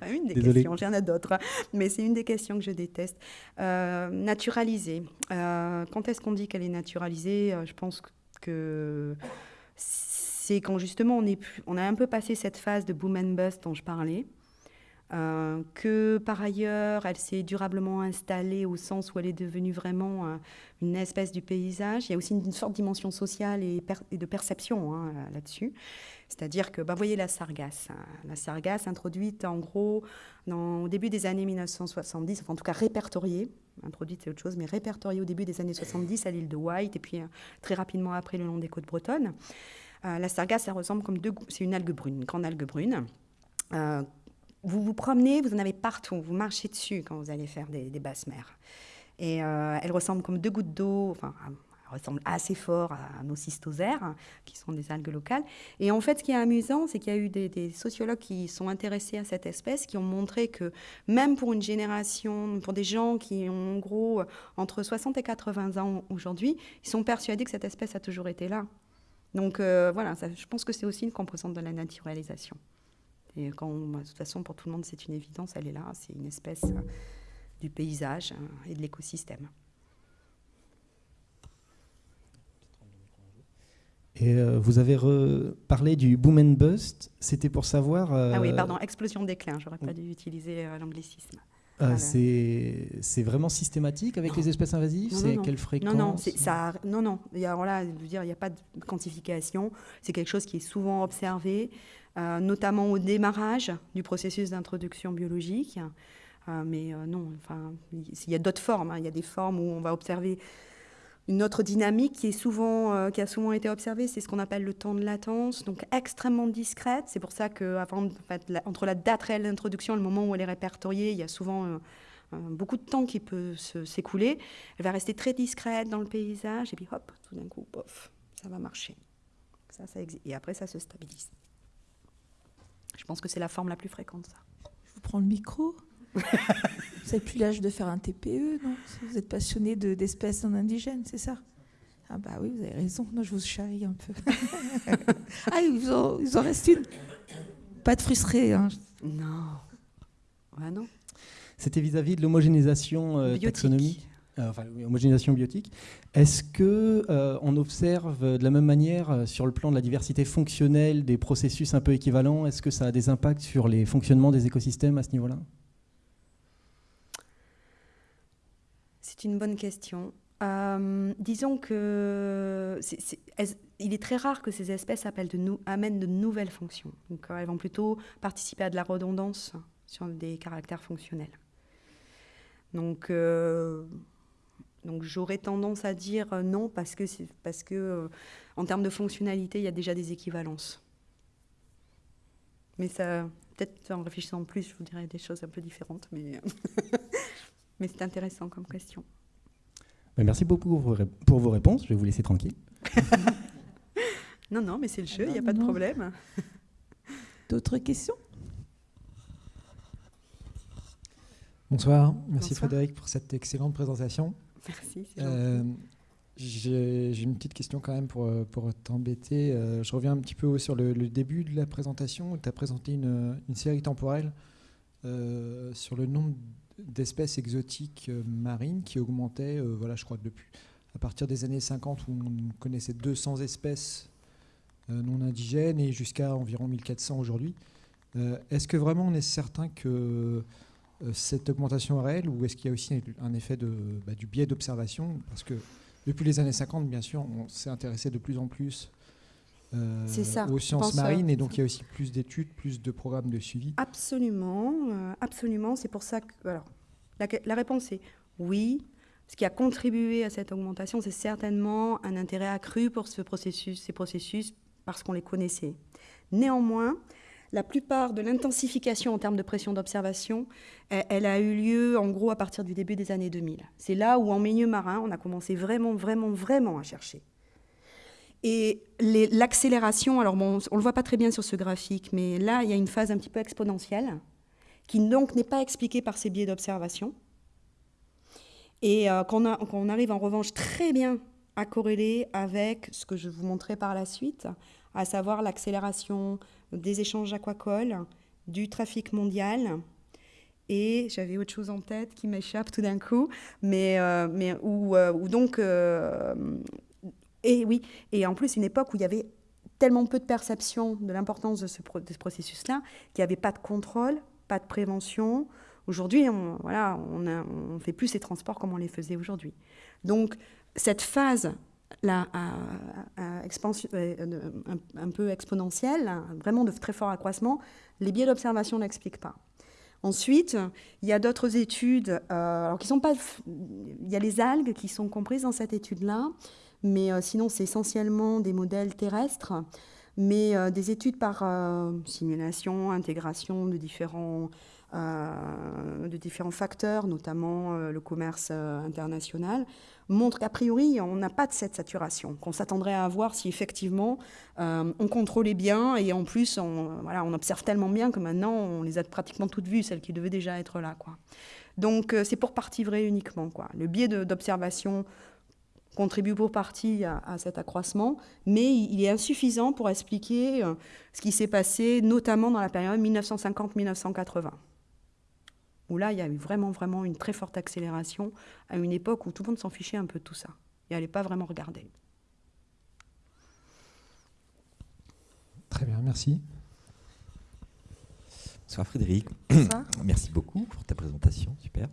Enfin, une des questions, j'en ai d'autres, mais c'est une des questions que je déteste. naturalisée. quand est-ce qu'on dit qu'elle est naturalisée? Je pense que c'est quand justement on, est on a un peu passé cette phase de boom and bust dont je parlais, euh, que par ailleurs elle s'est durablement installée au sens où elle est devenue vraiment euh, une espèce du paysage. Il y a aussi une, sorte de dimension sociale et, de perception hein, là-dessus. C'est-à-dire que, bah, voyez la sargasse. Hein. La sargasse introduite en gros au début des années 1970, enfin en tout cas répertoriée, introduite c'est autre chose, mais répertoriée au début des années 70 à l'île de White et puis euh, très rapidement après le long des côtes bretonnes. La sargasse, ça ressemble comme deux. C'est une algue brune, une grande algue brune. Vous vous promenez, vous en avez partout, vous marchez dessus quand vous allez faire des, basses mers. Et euh, elle ressemble comme deux gouttes d'eau, enfin, elle ressemble assez fort à nos cystosères, qui sont des algues locales. Et en fait, ce qui est amusant, c'est qu'il y a eu des, des, sociologues qui sont intéressés à cette espèce, qui ont montré que même pour une génération, pour des gens qui ont en gros entre 60 et 80 ans aujourd'hui, ils sont persuadés que cette espèce a toujours été là. Donc euh, voilà, je pense que c'est aussi une composante de la naturalisation. Et quand, bah, de toute façon, pour tout le monde, c'est une évidence, elle est là, c'est une espèce euh, du paysage euh, et de l'écosystème. Et vous avez parlé du boom and bust, c'était pour savoir... Ah oui, pardon, explosion déclin, j'aurais pas dû utiliser l'anglicisme. Euh, c'est vraiment systématique avec les espèces invasives? C'est quelle fréquence Non, non, ça, non, non. Il y a, voilà, dire, il n'y a pas de quantification. C'est quelque chose qui est souvent observé, euh, notamment au démarrage du processus d'introduction biologique. Euh, mais non, enfin, il y a d'autres formes. Hein. Il y a des formes où on va observer une autre dynamique qui, est souvent, euh, qui a souvent été observée, c'est ce qu'on appelle le temps de latence, donc extrêmement discrète. C'est pour ça que la date réelle d'introduction et le moment où elle est répertoriée, il y a souvent euh, euh, beaucoup de temps qui peut s'écouler. Elle va rester très discrète dans le paysage, et puis hop, tout d'un coup, pof, ça va marcher. Ça, ça et après, ça se stabilise. Je pense que c'est la forme la plus fréquente, ça. Je vous prends le micro vous n'avez plus l'âge de faire un TPE, non? Vous êtes passionné d'espèces non indigènes, c'est ça? Ah bah oui, vous avez raison. Non, je vous charrie un peu. ah, ils en, reste une. Pas de frustré. Hein. Non. Ouais, non. C'était vis-à-vis de l'homogénéisation euh, taxonomique enfin, homogénéisation biotique. Est-ce que euh, on observe de la même manière sur le plan de la diversité fonctionnelle des processus un peu équivalents Est-ce que ça a des impacts sur les fonctionnements des écosystèmes à ce niveau-là? C'est une bonne question. Euh, disons que il est très rare que ces espèces amènent de nouvelles fonctions. Donc, euh, elles vont plutôt participer à de la redondance sur des caractères fonctionnels. Donc, euh, donc j'aurais tendance à dire non parce que, parce que en termes de fonctionnalité, il y a déjà des équivalences. Mais ça, peut-être en réfléchissant plus, je vous dirais des choses un peu différentes. Mais Mais c'est intéressant comme question. Ben, merci beaucoup pour vos réponses. Je vais vous laisser tranquille. non, non, mais c'est le jeu, il n'y a pas de problème. D'autres questions? Bonsoir. Merci Frédéric pour cette excellente présentation. Merci. Euh, j'ai une petite question quand même pour, pour t'embêter. Euh, je reviens un petit peu sur le, début de la présentation. Tu as présenté une, une série temporelle euh, sur le nombre d'espèces exotiques euh, marines qui augmentaient, euh, voilà, je crois, depuis à partir des années 50 où on connaissait 200 espèces euh, non indigènes et jusqu'à environ 1400 aujourd'hui. est-ce que vraiment on est certain que cette augmentation est réelle ou est-ce qu'il y a aussi un effet de, bah, du biais d'observation? Parce que depuis les années 50, bien sûr, on s'est intéressé de plus en plus euh, ça, aux sciences euh, marines, et donc il y a aussi plus d'études, plus de programmes de suivi. Absolument, euh, absolument. C'est pour ça que. Alors, la, la réponse est oui. Ce qui a contribué à cette augmentation, c'est certainement un intérêt accru pour ce processus, ces processus, parce qu'on les connaissait. Néanmoins, la plupart de l'intensification en termes de pression d'observation, elle, a eu lieu en gros à partir du début des années 2000. C'est là où en milieu marin, on a commencé vraiment, vraiment, vraiment à chercher. Et l'accélération, alors on ne le voit pas très bien sur ce graphique, mais là, il y a une phase un petit peu exponentielle, qui donc n'est pas expliquée par ces biais d'observation, et euh, qu'on arrive en revanche très bien à corréler avec ce que je vous montrerai par la suite, à savoir l'accélération des échanges aquacoles, du trafic mondial, et j'avais autre chose en tête qui m'échappe tout d'un coup, mais, euh, mais où, euh, donc... euh, et oui, et en plus une époque où il y avait tellement peu de perception de l'importance de ce, processus-là qu'il n'y avait pas de contrôle, pas de prévention. Aujourd'hui, on voilà, on fait plus ces transports comme on les faisait aujourd'hui. Donc cette phase euh, un, un peu exponentielle, hein, vraiment de très fort accroissement, les biais d'observation ne l'expliquent pas. Ensuite, il y a d'autres études, euh, alors qui sont pas, il y a les algues qui sont comprises dans cette étude-là, mais euh, sinon c'est essentiellement des modèles terrestres, mais euh, des études par simulation, intégration de différents, euh, de différents facteurs, notamment euh, le commerce euh, international, montrent qu'a priori on n'a pas de cette saturation qu'on s'attendrait à avoir si effectivement on contrôlait bien et en plus on, voilà, on observe tellement bien que maintenant on les a pratiquement toutes vues, celles qui devaient déjà être là. Quoi. Donc c'est pour partie vrai uniquement. Quoi. Le biais d'observation contribue pour partie à, cet accroissement, mais il est insuffisant pour expliquer ce qui s'est passé, notamment dans la période 1950-1980, où là, il y a eu vraiment, vraiment une très forte accélération à une époque où tout le monde s'en fichait un peu de tout ça et n'allait pas vraiment regarder. Très bien, merci. Bonsoir Frédéric. Merci beaucoup pour ta présentation, super.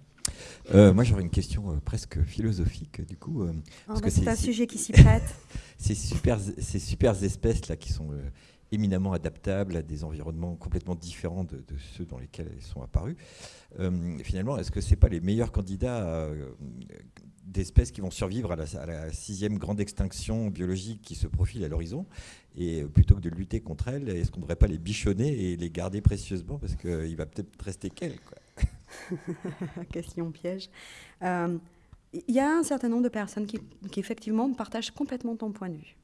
Euh, moi j'aurais une question euh, presque philosophique du coup. euh, Parce que bah, C'est un sujet qui s'y prête. ces, super, ces super espèces là qui sont euh, éminemment adaptables à des environnements complètement différents de, ceux dans lesquels elles sont apparues. euh, finalement, est-ce que c'est pas les meilleurs candidats euh, d'espèces qui vont survivre à la, sixième grande extinction biologique qui se profile à l'horizon? Et plutôt que de lutter contre elles, est-ce qu'on ne devrait pas les bichonner et les garder précieusement? Parce qu'il va peut-être rester qu'elles question piège. Euh, Il y a un certain nombre de personnes qui, effectivement partagent complètement ton point de vue.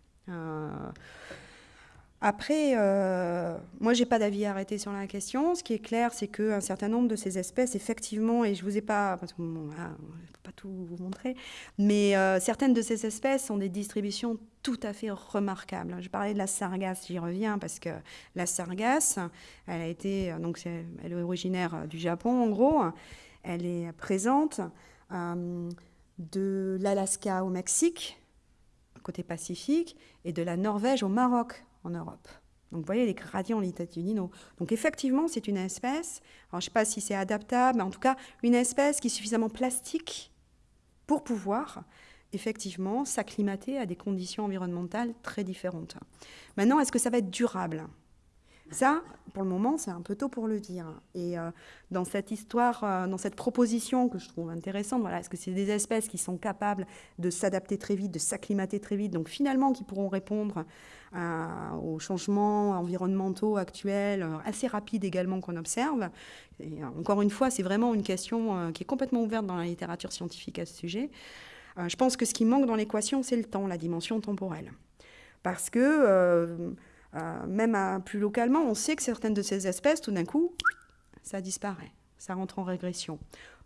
Après, euh, moi, j'ai pas d'avis arrêté sur la question. Ce qui est clair, c'est qu'un certain nombre de ces espèces, effectivement, et je vous ai pas, parce que je peux pas tout vous montrer, mais euh, certaines de ces espèces ont des distributions tout à fait remarquables. Je parlais de la sargasse, j'y reviens parce que la sargasse, elle a été, donc c'est- elle est originaire euh, du Japon en gros. Elle est présente de l'Alaska au Mexique, côté Pacifique, et de la Norvège au Maroc, en Europe. Donc vous voyez les gradients latitudinaux. Donc effectivement, c'est une espèce, alors je ne sais pas si c'est adaptable, mais en tout cas, une espèce qui est suffisamment plastique pour pouvoir effectivement s'acclimater à des conditions environnementales très différentes. Maintenant, est-ce que ça va être durable? Ça, pour le moment, c'est un peu tôt pour le dire. Et euh, dans cette histoire, euh, dans cette proposition que je trouve intéressante, voilà, est-ce que c'est des espèces qui sont capables de s'adapter très vite, de s'acclimater très vite, donc finalement qui pourront répondre à- aux changements environnementaux actuels, euh, assez rapides également qu'on observe? Euh, encore une fois, c'est vraiment une question euh, qui est complètement ouverte dans la littérature scientifique à ce sujet. Euh, je pense que ce qui manque dans l'équation, c'est le temps, la dimension temporelle. Parce que euh, même plus localement, on sait que certaines de ces espèces, tout d'un coup, ça disparaît, ça rentre en régression.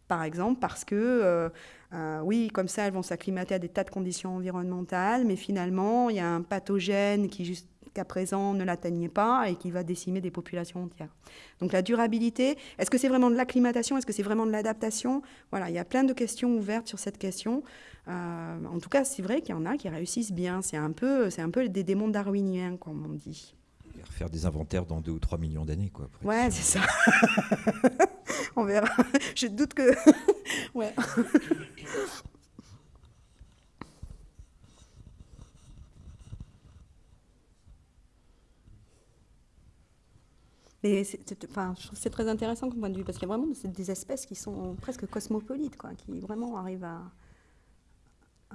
Par exemple, parce que, euh, euh, oui, comme ça, elles vont s'acclimater à des tas de conditions environnementales, mais finalement, il y a un pathogène qui, jusqu'à présent, ne l'atteignait pas et qui va décimer des populations entières. Donc la durabilité, est-ce que c'est vraiment de l'acclimatation? Est-ce que c'est vraiment de l'adaptation? Voilà, il y a plein de questions ouvertes sur cette question. Euh, en tout cas, c'est vrai qu'il y en a qui réussissent bien. C'est un peu, c'est un peu des démons darwiniens, comme on dit. Et Refaire des inventaires dans 2 ou 3 millions d'années. quoi. Ouais, c'est ça. on verra. Je doute que. ouais. Et enfin, je trouve c'est très intéressant comme point de vue, parce qu'il y a vraiment des espèces qui sont presque cosmopolites, quoi, qui vraiment arrivent à,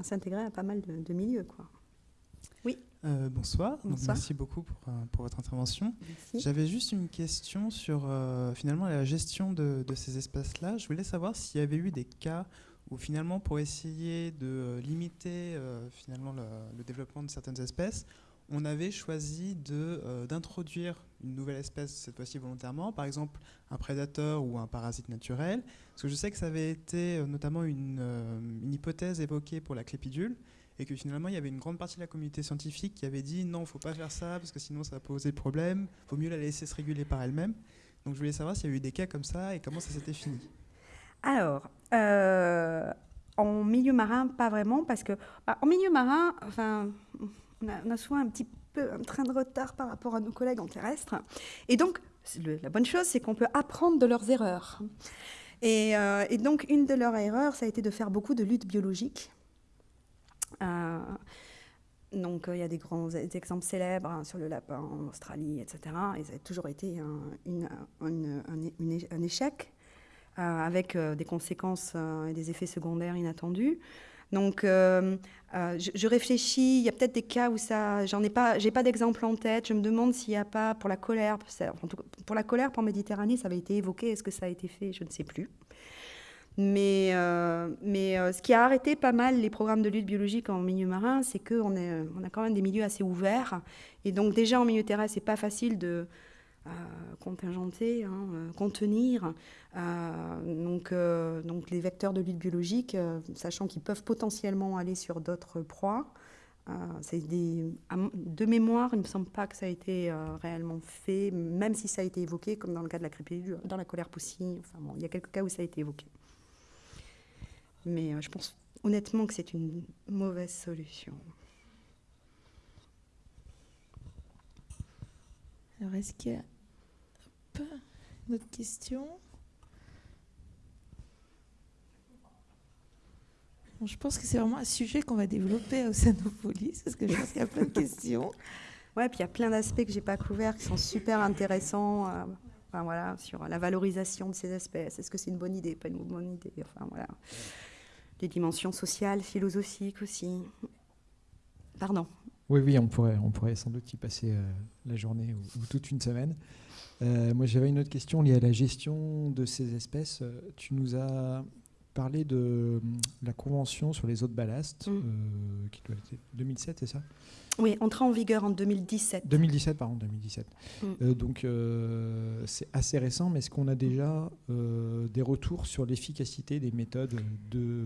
s'intégrer à pas mal de, milieux. Quoi. Oui. Euh, bonsoir. merci beaucoup pour, euh, pour votre intervention. J'avais juste une question sur euh, finalement la gestion de, de ces espèces-là. Je voulais savoir s'il y avait eu des cas où finalement pour essayer de limiter finalement le, le, développement de certaines espèces, on avait choisi euh, d'introduire une nouvelle espèce, cette fois-ci volontairement, par exemple un prédateur ou un parasite naturel. Parce que je sais que ça avait été euh, notamment une, euh, une, hypothèse évoquée pour la clépidule, et que finalement il y avait une grande partie de la communauté scientifique qui avait dit non, il faut pas faire ça, parce que sinon ça va poser problème, il vaut mieux la laisser se réguler par elle-même. Donc je voulais savoir s'il y a eu des cas comme ça et comment ça s'était fini. Alors, en milieu marin, pas vraiment, parce que bah, en milieu marin, enfin, on a, souvent un petit peu un train de retard par rapport à nos collègues en terrestre. Et donc, la bonne chose, c'est qu'on peut apprendre de leurs erreurs. Euh, et, donc, une de leurs erreurs, ça a été de faire beaucoup de luttes biologiques. Euh, donc, euh, il y a des grands exemples célèbres hein, sur le lapin en Australie, etc. Et ça a toujours été un échec, avec des conséquences et des effets secondaires inattendus. Donc, euh, euh, je, réfléchis. Il y a peut-être des cas où ça, j'en ai pas, j'ai pas d'exemple en tête. Je me demande s'il n'y a pas pour la colère, pour la colère pour Méditerranée, ça avait été évoqué. Est-ce que ça a été fait? Je ne sais plus. Mais, euh, mais ce qui a arrêté pas mal les programmes de lutte biologique en milieu marin, c'est qu'on on a quand même des milieux assez ouverts. Et donc déjà en milieu terrestre, c'est pas facile de contingenter, hein, euh, contenir. Euh, donc, euh, donc les vecteurs de lutte biologique, sachant qu'ils peuvent potentiellement aller sur d'autres proies. de mémoire, il ne me semble pas que ça a été réellement fait, même si ça a été évoqué, comme dans le cas de la crépidule, dans la colère poussine. Enfin, bon, il y a quelques cas où ça a été évoqué. Mais je pense honnêtement que c'est une mauvaise solution. Alors, est-ce qu'il y a une autre question Je pense que c'est vraiment un sujet qu'on va développer à Océanopolis, parce que je pense qu'il y a plein de questions. Ouais, puis il y a plein d'aspects que j'ai pas couverts qui sont super intéressants. Euh, enfin, voilà, sur la valorisation de ces espèces. Est-ce que c'est une bonne idée, pas une bonne idée Enfin voilà, des dimensions sociales, philosophiques aussi. Pardon. Oui, oui, on pourrait, on pourrait sans doute y passer euh, la journée ou, toute une semaine. Euh, moi, j'avais une autre question liée à la gestion de ces espèces. Euh, tu nous as parlé de la convention sur les eaux de ballast, mm. qui doit être 2007, c'est ça? Oui, entrée en vigueur en 2017. 2017, pardon, 2017. Mm. donc, c'est assez récent, mais est-ce qu'on a déjà des retours sur l'efficacité des méthodes de...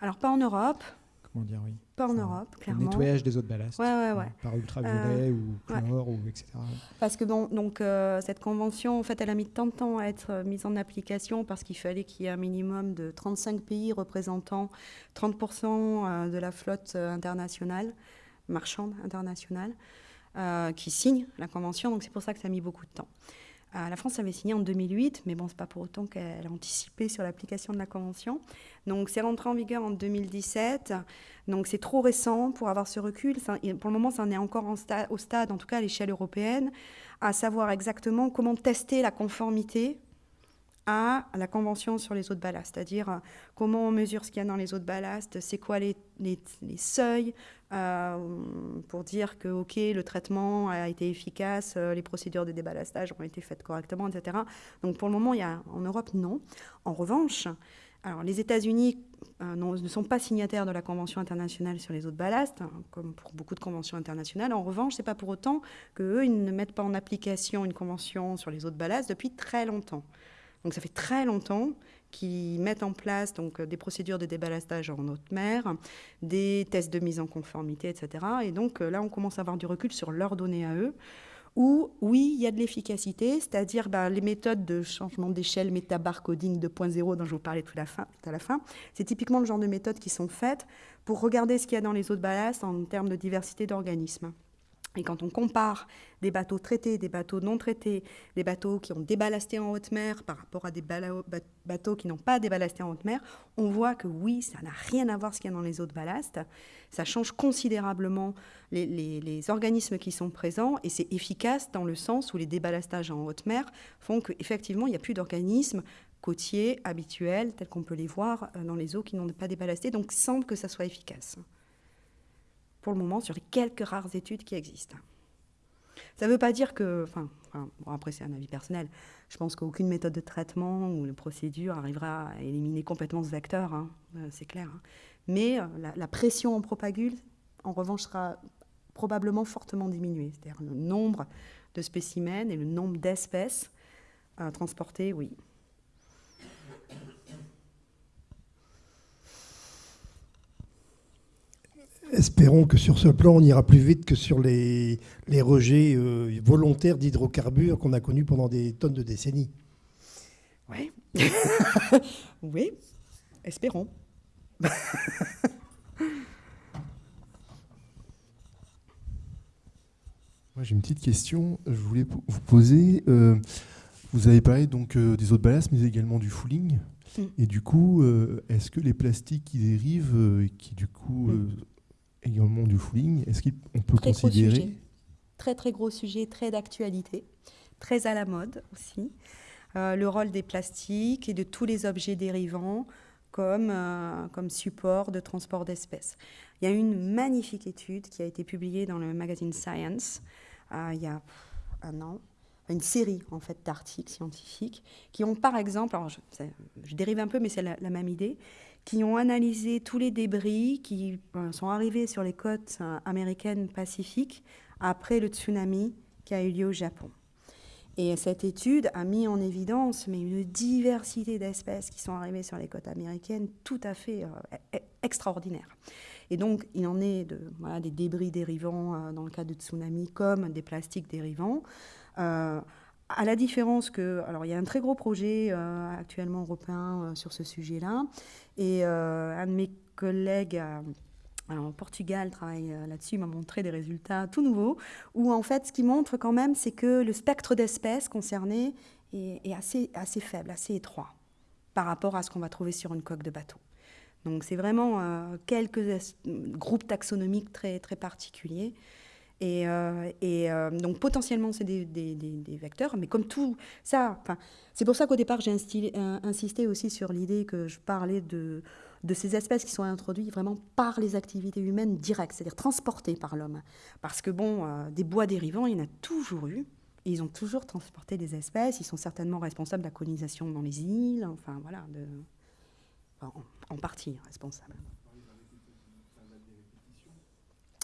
Alors, pas en Europe comment dire, oui. Pas en Europe, clairement. Le nettoyage des eaux de ballast. Ouais, ouais, ouais. Par ultraviolet euh, ou chlore, ou etc. Parce que bon, donc, euh, cette convention, en fait, elle a mis tant de temps à être euh, mise en application parce qu'il fallait qu'il y ait un minimum de 35 pays représentant 30% de la flotte internationale, marchande internationale, qui signent la convention. Donc c'est pour ça que ça a mis beaucoup de temps. La France avait signé en 2008, mais bon, c'est pas pour autant qu'elle a anticipé sur l'application de la convention. Donc c'est rentré en vigueur en 2017. Donc c'est trop récent pour avoir ce recul. pour le moment, ça en est encore au stade, en tout cas à l'échelle européenne, à savoir exactement comment tester la conformité à la Convention sur les eaux de ballast, c'est-à-dire euh, comment on mesure ce qu'il y a dans les eaux de ballast, c'est quoi les, seuils euh, pour dire que ok le traitement a été efficace, euh, les procédures de déballastage ont été faites correctement, etc. Donc pour le moment, il y a, en Europe, non. En revanche, alors, les États-Unis ne sont pas signataires de la Convention internationale sur les eaux de ballast, hein, comme pour beaucoup de conventions internationales. En revanche, ce n'est pas pour autant qu'eux, ne mettent pas en application une convention sur les eaux de ballast depuis très longtemps. Donc, ça fait très longtemps qu'ils mettent en place donc, des procédures de déballastage en haute mer, des tests de mise en conformité, etc. Et donc, euh, là, on commence à avoir du recul sur leurs données à eux où, oui, il y a de l'efficacité, c'est-à-dire bah, les méthodes de changement d'échelle métabarcoding 2.0 dont je vous parlais tout, à la fin. C'est typiquement le genre de méthodes qui sont faites pour regarder ce qu'il y a dans les eaux de ballast en termes de diversité d'organismes. Et quand on compare des bateaux traités, des bateaux non traités, des bateaux qui ont déballasté en haute mer par rapport à des bateaux qui n'ont pas déballasté en haute mer, on voit que oui, ça n'a rien à voir ce qu'il y a dans les eaux de ballast. Ça change considérablement les, organismes qui sont présents et c'est efficace dans le sens où les déballastages en haute mer font qu'effectivement, il n'y a plus d'organismes côtiers habituels tels qu'on peut les voir euh, dans les eaux qui n'ont pas déballasté. Donc, il semble que ça soit efficace pour le moment sur les quelques rares études qui existent. Ça ne veut pas dire que, enfin, après c'est un avis personnel, je pense qu'aucune méthode de traitement ou de procédure arrivera à éliminer complètement ce vecteur, hein, euh, c'est clair. Hein. Mais euh, la, pression en propagule, en revanche, sera probablement fortement diminuée. C'est-à-dire le nombre de spécimens et le nombre d'espèces à transporter, oui. Espérons que sur ce plan, on ira plus vite que sur les, rejets euh, volontaires d'hydrocarbures qu'on a connus pendant des tonnes de décennies. Oui. oui, espérons. Moi, j'ai une petite question. Je voulais vous poser. Euh, vous avez parlé donc euh, des eaux de ballast, mais également du fouling. Mm. Et du coup, est-ce que les plastiques qui dérivent, qui du coup mm également du fouling. Est-ce qu'on peut considérer Très très gros sujet, très d'actualité, très à la mode aussi. Euh, le rôle des plastiques et de tous les objets dérivants comme, euh, comme support de transport d'espèces. Il y a une magnifique étude qui a été publiée dans le magazine Science euh, il y a un an, une série en fait d'articles scientifiques qui ont par exemple, alors je, dérive un peu mais c'est la, même idée, qui ont analysé tous les débris qui euh, sont arrivés sur les côtes euh, américaines pacifiques après le tsunami qui a eu lieu au Japon. Et cette étude a mis en évidence une diversité d'espèces qui sont arrivées sur les côtes américaines tout à fait euh, e-, e-, extraordinaire. Et donc, il en est de, voilà, des débris dérivants dans le cas de tsunami comme des plastiques dérivants. À la différence que, alors il y a un très gros projet euh, actuellement européen euh, sur ce sujet-là, et euh, un de mes collègues en Portugal travaille là-dessus, m'a montré des résultats tout nouveaux, où en fait ce qui montre quand même, c'est que le spectre d'espèces concernées est, assez, faible, assez étroit, par rapport à ce qu'on va trouver sur une coque de bateau. Donc c'est vraiment quelques groupes taxonomiques très particuliers. Et, euh, euh, donc potentiellement, c'est des, vecteurs, mais comme tout ça, c'est pour ça qu'au départ, j'ai insisté aussi sur l'idée que je parlais de, ces espèces qui sont introduites vraiment par les activités humaines directes, c'est-à-dire transportées par l'homme. Parce que bon, euh, des bois dérivants, il y en a toujours eu. ils ont toujours transporté des espèces. Ils sont certainement responsables de la colonisation dans les îles. Enfin, voilà, en partie responsables.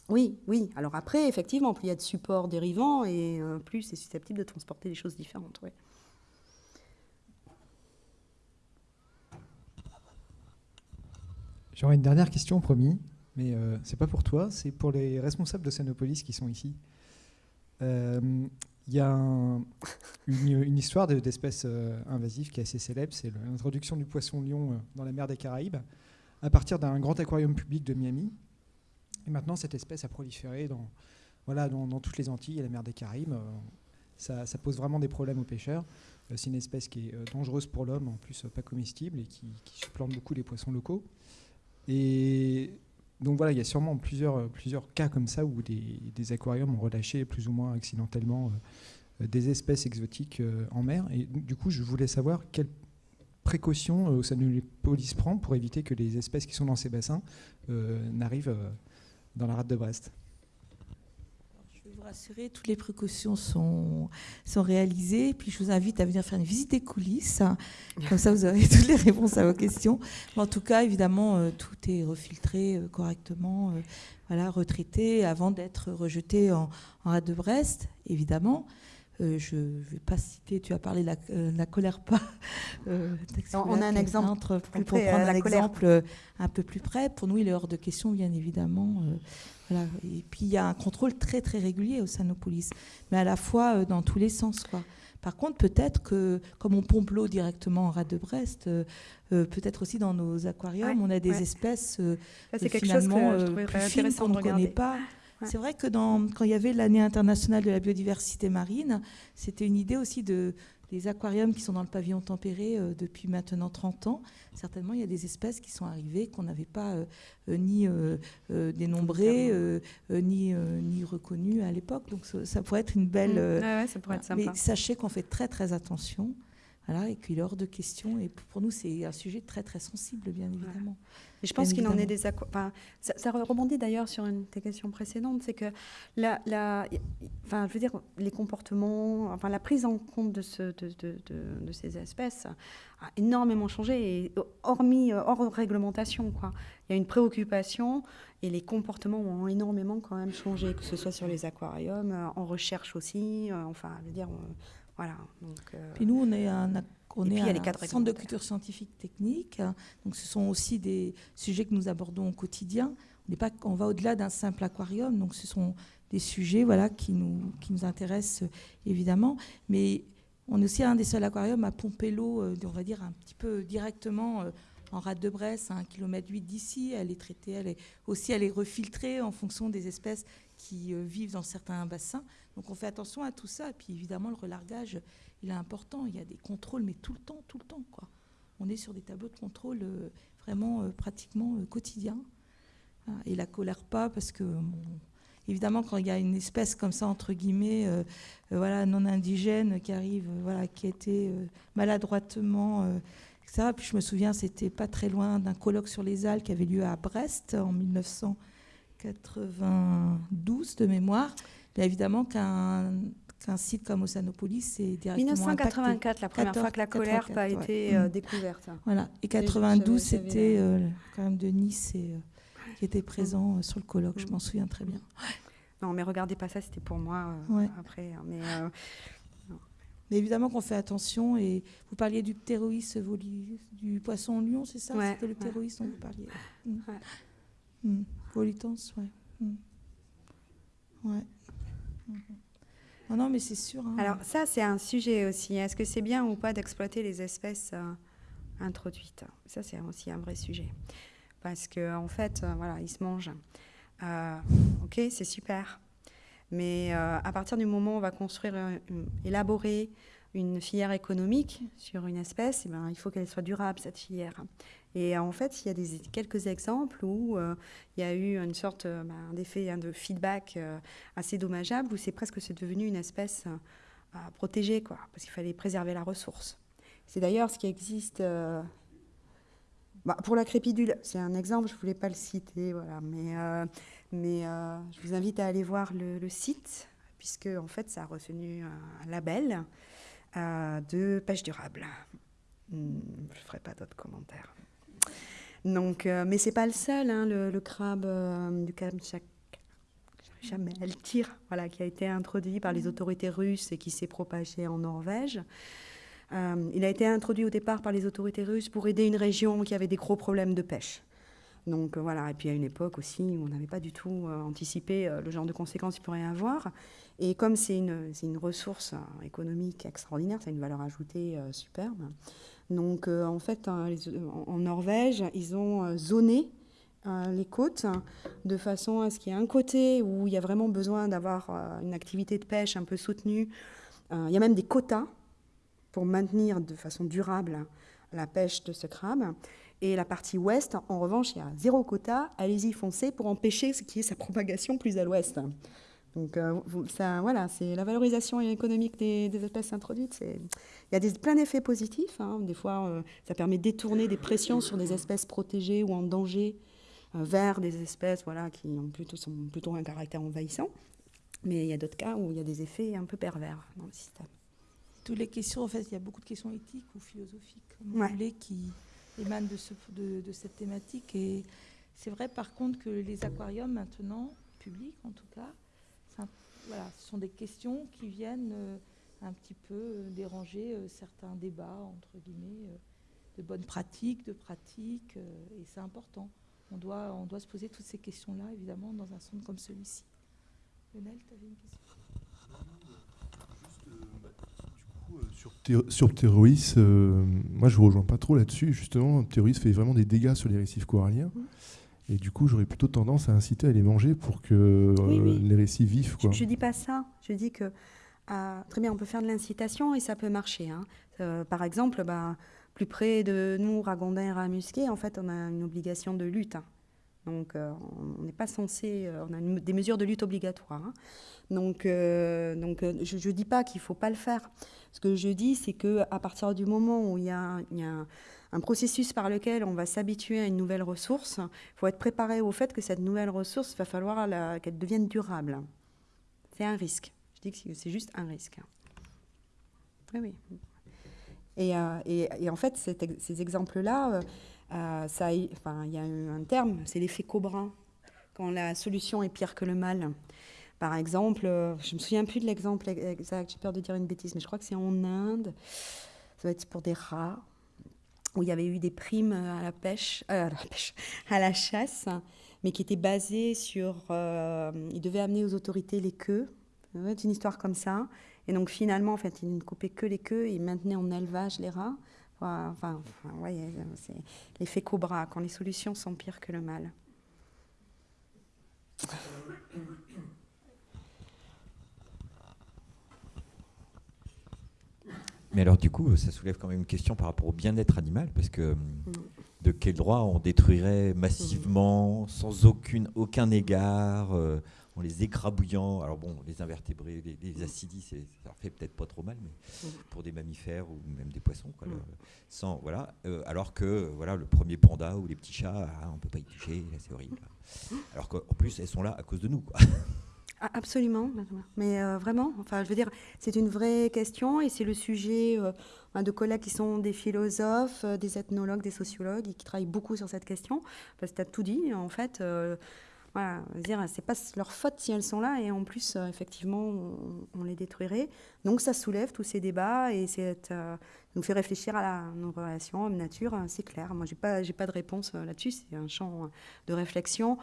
Oui, oui. Alors après, effectivement, plus il y a de supports dérivants et euh, plus c'est susceptible de transporter des choses différentes. J'aurais une dernière question, promis, mais euh, c'est pas pour toi, c'est pour les responsables de qui sont ici. Euh, il y a une, histoire d'espèces invasives qui est assez célèbre, c'est l'introduction du poisson lion dans la mer des Caraïbes à partir d'un grand aquarium public de Miami et maintenant, cette espèce a proliféré dans, voilà, dans, toutes les Antilles et la mer des Caraïbes. Euh, ça, ça, pose vraiment des problèmes aux pêcheurs. Euh, c'est une espèce qui est euh, dangereuse pour l'homme, en plus pas comestible, et qui, supplante beaucoup les poissons locaux. Et donc voilà, il y a sûrement plusieurs, plusieurs cas comme ça où des, aquariums ont relâché plus ou moins accidentellement des espèces exotiques en mer. Et du coup, je voulais savoir quelles précautions les police prend pour éviter que les espèces qui sont dans ces bassins n'arrivent dans la rade de Brest vous rassurer, toutes les précautions sont, sont réalisées. Puis je vous invite à venir faire une visite des coulisses. Comme ça, vous aurez toutes les réponses à vos questions. Mais en tout cas, évidemment, euh, tout est refiltré euh, correctement, euh, voilà, retraité avant d'être rejeté en, en rade de Brest, évidemment. Je ne vais pas citer, tu as parlé de la, colère pas. on a un exemple plus pour, prendre un exemple un peu plus près. Pour nous, il est hors de question, bien évidemment. voilà. Et puis, il y a un contrôle très, très régulier au Sanopolis, mais à la fois dans tous les sens. Quoi. Par contre, peut-être que, comme on pompe l'eau directement en rade de Brest, peut-être aussi dans nos aquariums, on a des espèces que finalement plus fines qu'on ne connaît pas. C'est vrai que dans, quand il y avait l'année internationale de la biodiversité marine, c'était une idée aussi de des aquariums qui sont dans le pavillon tempéré euh, depuis maintenant 30 ans. Certainement, il y a des espèces qui sont arrivées qu'on n'avait pas euh, euh, ni dénombrées, ni, ni reconnues à l'époque. Donc ça, pourrait être une belle... Mmh. ça pourrait être sympa. Mais sachez qu'on fait très très attention. Voilà, et qu'il est hors de question. Et pour nous, c'est un sujet très très sensible, bien évidemment. Et je pense qu'il en est des enfin, ça, ça, rebondit d'ailleurs sur une des questions précédentes, c'est que la, la, enfin, je veux dire, les comportements, enfin, la prise en compte de, ce, de, de, de, ces espèces a énormément changé, et hormis hors réglementation, quoi. Il y a une préoccupation et les comportements ont énormément quand même changé, que ce soit sur les aquariums, en recherche aussi, euh, enfin, je veux dire, voilà. Donc, euh, Puis nous, on est un on est un centre de culture scientifique technique, donc ce sont aussi des sujets que nous abordons au quotidien. On, pas, on va au-delà d'un simple aquarium, donc ce sont des sujets voilà, qui, nous, qui nous intéressent évidemment. Mais on est aussi un des seuls aquariums à pomper l'eau, euh, on va dire un petit peu directement euh, en rade de Bresse, à 1 km 8 d'ici. Elle est traitée, elle est aussi elle est refiltrée en fonction des espèces qui euh, vivent dans certains bassins. Donc on fait attention à tout ça. Et puis évidemment, le relargage, il est important. Il y a des contrôles, mais tout le temps, tout le temps. Quoi. On est sur des tableaux de contrôle euh, vraiment euh, pratiquement quotidiens. Hein, et la colère pas, parce que évidemment, quand il y a une espèce comme ça, entre guillemets, voilà, non indigène qui arrive, voilà, qui a été maladroitement ça. Puis je me souviens, c'était pas très loin d'un colloque sur les Alpes qui avait lieu à Brest en 1992 de mémoire. Bien évidemment qu'un qu'un site comme Oceanopolis, c'est directement 1984, la première fois que la colère a été euh, découverte. Voilà. Et 92, c'était euh, quand même de Nice et, euh, qui était présent sur le colloque. Je m'en souviens très bien. Non, mais regardez pas ça, c'était pour moi après. Hein, mais mais évidemment qu'on fait attention. Et vous parliez du terroriste du poisson lion, c'est ça? C'était le terroriste dont vous parliez. Mmh. Mmh. Volitance, ouais. Mmh. Ouais. Non, non, mais c'est sûr. Hein. Alors ça, c'est un sujet aussi. Est-ce que c'est bien ou pas d'exploiter les espèces euh, introduites? Ça, c'est aussi un vrai sujet. Parce qu'en en fait, euh, voilà, ils se mangent. Euh, ok, c'est super. Mais à partir du moment où on va construire, élaborer une filière économique sur une espèce, eh ben, il faut qu'elle soit durable, cette filière. Et en fait, il y a quelques exemples où euh, il y a eu une sorte euh, ben, d'effet hein, de feedback assez dommageable, où c'est presque c'est devenu une espèce protégée, quoi, parce qu'il fallait préserver la ressource. C'est d'ailleurs ce qui existe bah, pour la crépidule. C'est un exemple, je ne voulais pas le citer, voilà, mais euh, je vous invite à aller voir le, site, puisque en fait, ça a reçu un label euh, de pêche durable. Hmm, je ne ferai pas d'autres commentaires. Donc, euh, mais c'est pas le seul, hein, le, crabe du Kamchatka, jamais elle tire, voilà, qui a été introduit par les autorités russes et qui s'est propagé en Norvège. il a été introduit au départ par les autorités russes pour aider une région qui avait des gros problèmes de pêche. Donc euh, voilà, et puis à une époque aussi, on n'avait pas du tout euh, anticipé euh, le genre de conséquences qu'il pourrait y avoir. Et comme c'est une, une, ressource économique extraordinaire, c'est une valeur ajoutée superbe. Donc en fait, hein, en Norvège, ils ont zoné les côtes de façon à ce qu'il y ait un côté où il y a vraiment besoin d'avoir une activité de pêche un peu soutenue. il y a même des quotas pour maintenir de façon durable la pêche de ce crabe. Et la partie ouest, en revanche, il y a zéro quota. Allez-y, foncez pour empêcher ce qui est sa propagation plus à l'ouest. Donc euh, ça, voilà, c'est la valorisation économique des, espèces introduites. Il y a des, plein d'effets positifs. Hein. Des fois, euh, ça permet de détourner des pressions sur des espèces protégées ou en danger euh, vers des espèces voilà, qui ont plutôt, sont plutôt un caractère envahissant. Mais il y a d'autres cas où il y a des effets un peu pervers dans le système. Toutes les questions, en fait, il y a beaucoup de questions éthiques ou philosophiques, comme vous voulez, qui, émane de, ce, de, cette thématique. Et c'est vrai par contre que les aquariums maintenant, publics en tout cas, voilà, ce sont des questions qui viennent euh, un petit peu euh, déranger euh, certains débats, entre guillemets, de bonnes pratiques, de pratiques, et c'est important. On doit, on doit se poser toutes ces questions-là, évidemment, dans un centre comme celui-ci. Lionel, tu avais une question? Sur, Terroris, euh, moi je ne rejoins pas trop là-dessus. Justement, Terroris fait vraiment des dégâts sur les récifs coralliens. Et du coup, j'aurais plutôt tendance à inciter à les manger pour que les récits vivent. Je ne dis pas ça. Je dis que très bien, on peut faire de l'incitation et ça peut marcher. Hein. par exemple, bah, plus près de nous, Ragondin et Ramusquet, en fait, on a une obligation de lutte. Hein. Donc, euh, on n'est pas censé. Euh, on a des mesures de lutte obligatoires. Hein. Donc, euh, donc je ne dis pas qu'il ne faut pas le faire. Ce que je dis, c'est qu'à partir du moment où il y a, un processus par lequel on va s'habituer à une nouvelle ressource, il faut être préparé au fait que cette nouvelle ressource, il va falloir qu'elle devienne durable. C'est un risque. Je dis que c'est juste un risque. Oui, oui. Et, et, en fait, ces exemples-là euh, ça, enfin, il y a un terme, c'est l'effet Cobra, quand la solution est pire que le mal. Par exemple, euh, je me souviens plus de l'exemple exact, j'ai peur de dire une bêtise, mais je crois que c'est en Inde, ça va être pour des rats, où il y avait eu des primes à la pêche, euh, à, la chasse, mais qui étaient basées sur, ils devaient amener aux autorités les queues, c'est une histoire comme ça, et donc finalement, en fait, ils ne coupaient que les queues, et ils maintenaient en élevage les rats. Enfin, c'est l'effet cobra, quand les solutions sont pires que le mal. Mais alors du coup, ça soulève quand même une question par rapport au bien-être animal, parce que mm. de quel droit on détruirait massivement, sans aucune, aucun égard, euh, en les écrabouillant? Alors bon, les invertébrés, les, acidies, ça leur fait peut-être pas trop mal, mais mm. pour des mammifères ou même des poissons, quoi, mm. sans voilà. Euh, alors que voilà, le premier panda ou les petits chats, ah, on peut pas y toucher, c'est horrible. Alors qu'en plus, elles sont là à cause de nous, quoi. Ah, absolument, mais euh, vraiment, enfin, je veux dire, c'est une vraie question et c'est le sujet euh, de collègues qui sont des philosophes, des ethnologues, des sociologues et qui travaillent beaucoup sur cette question. Parce que tu as tout dit, en fait, voilà, dire, c'est pas leur faute si elles sont là, et en plus, euh, effectivement, on, les détruirait. Donc ça soulève tous ces débats et euh, nous fait réfléchir à nos relations homme-nature, hein, c'est clair. Moi, j'ai pas, pas de réponse euh, là-dessus, c'est un champ de réflexion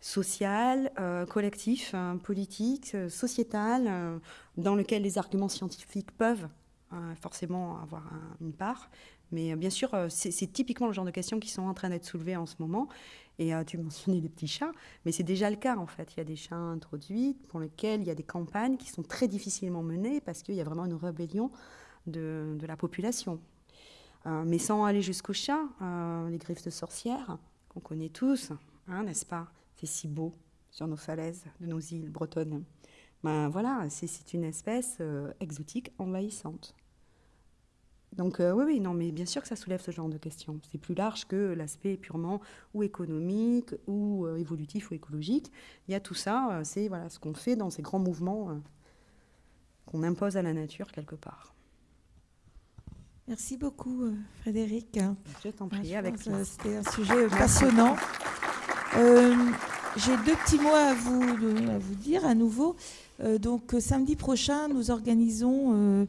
social, collectif, politique, sociétal, dans lequel les arguments scientifiques peuvent forcément avoir une part. Mais bien sûr, c'est, typiquement le genre de questions qui sont en train d'être soulevées en ce moment. Et euh, tu mentionnais les petits chats, mais c'est déjà le cas en fait. Il y a des chats introduits pour lesquels il y a des campagnes qui sont très difficilement menées parce qu'il y a vraiment une rébellion de, la population. Euh, mais sans aller jusqu'aux chats, euh, les griffes de sorcières, qu'on connaît tous, hein, n'est-ce pas? C'est si beau sur nos falaises de nos îles bretonnes. Ben voilà, c'est une espèce exotique envahissante. Donc euh, oui, oui, non, mais bien sûr que ça soulève ce genre de questions. C'est plus large que l'aspect purement ou économique ou euh, évolutif ou écologique. Il y a tout ça, euh, c'est voilà, ce qu'on fait dans ces grands mouvements qu'on impose à la nature quelque part. Merci beaucoup, Frédéric. Je t'en prie, avec C'était un sujet passionnant. J'ai deux petits mots à vous, dire à nouveau. donc samedi prochain, nous organisons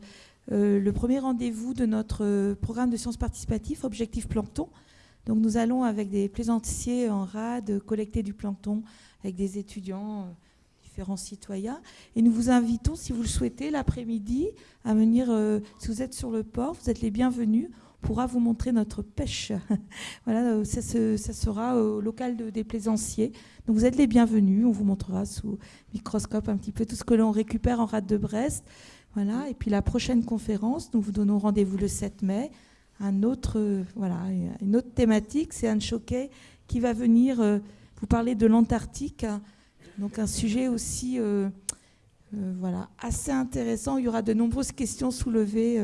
euh, le premier rendez-vous de notre euh, programme de sciences participatives, Objectif Plancton. Donc nous allons avec des plaisanciers en rade collecter du plancton avec des étudiants, euh, différents citoyens. Et nous vous invitons, si vous le souhaitez, l'après-midi à venir, si vous êtes sur le port, vous êtes les bienvenus. Pourra vous montrer notre pêche. voilà, ça, ça, sera au local des plaisanciers. Donc vous êtes les bienvenus. On vous montrera sous microscope un petit peu tout ce que l'on récupère en rade de Brest. Voilà. Et puis la prochaine conférence, nous vous donnons rendez-vous le 7 mai. Un autre, euh, voilà, une autre thématique, c'est Anne Choquet qui va venir euh, vous parler de l'Antarctique. Donc un sujet aussi euh, voilà, assez intéressant. Il y aura de nombreuses questions soulevées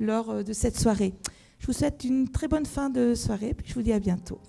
lors de cette soirée. Je vous souhaite une très bonne fin de soirée, puis je vous dis à bientôt.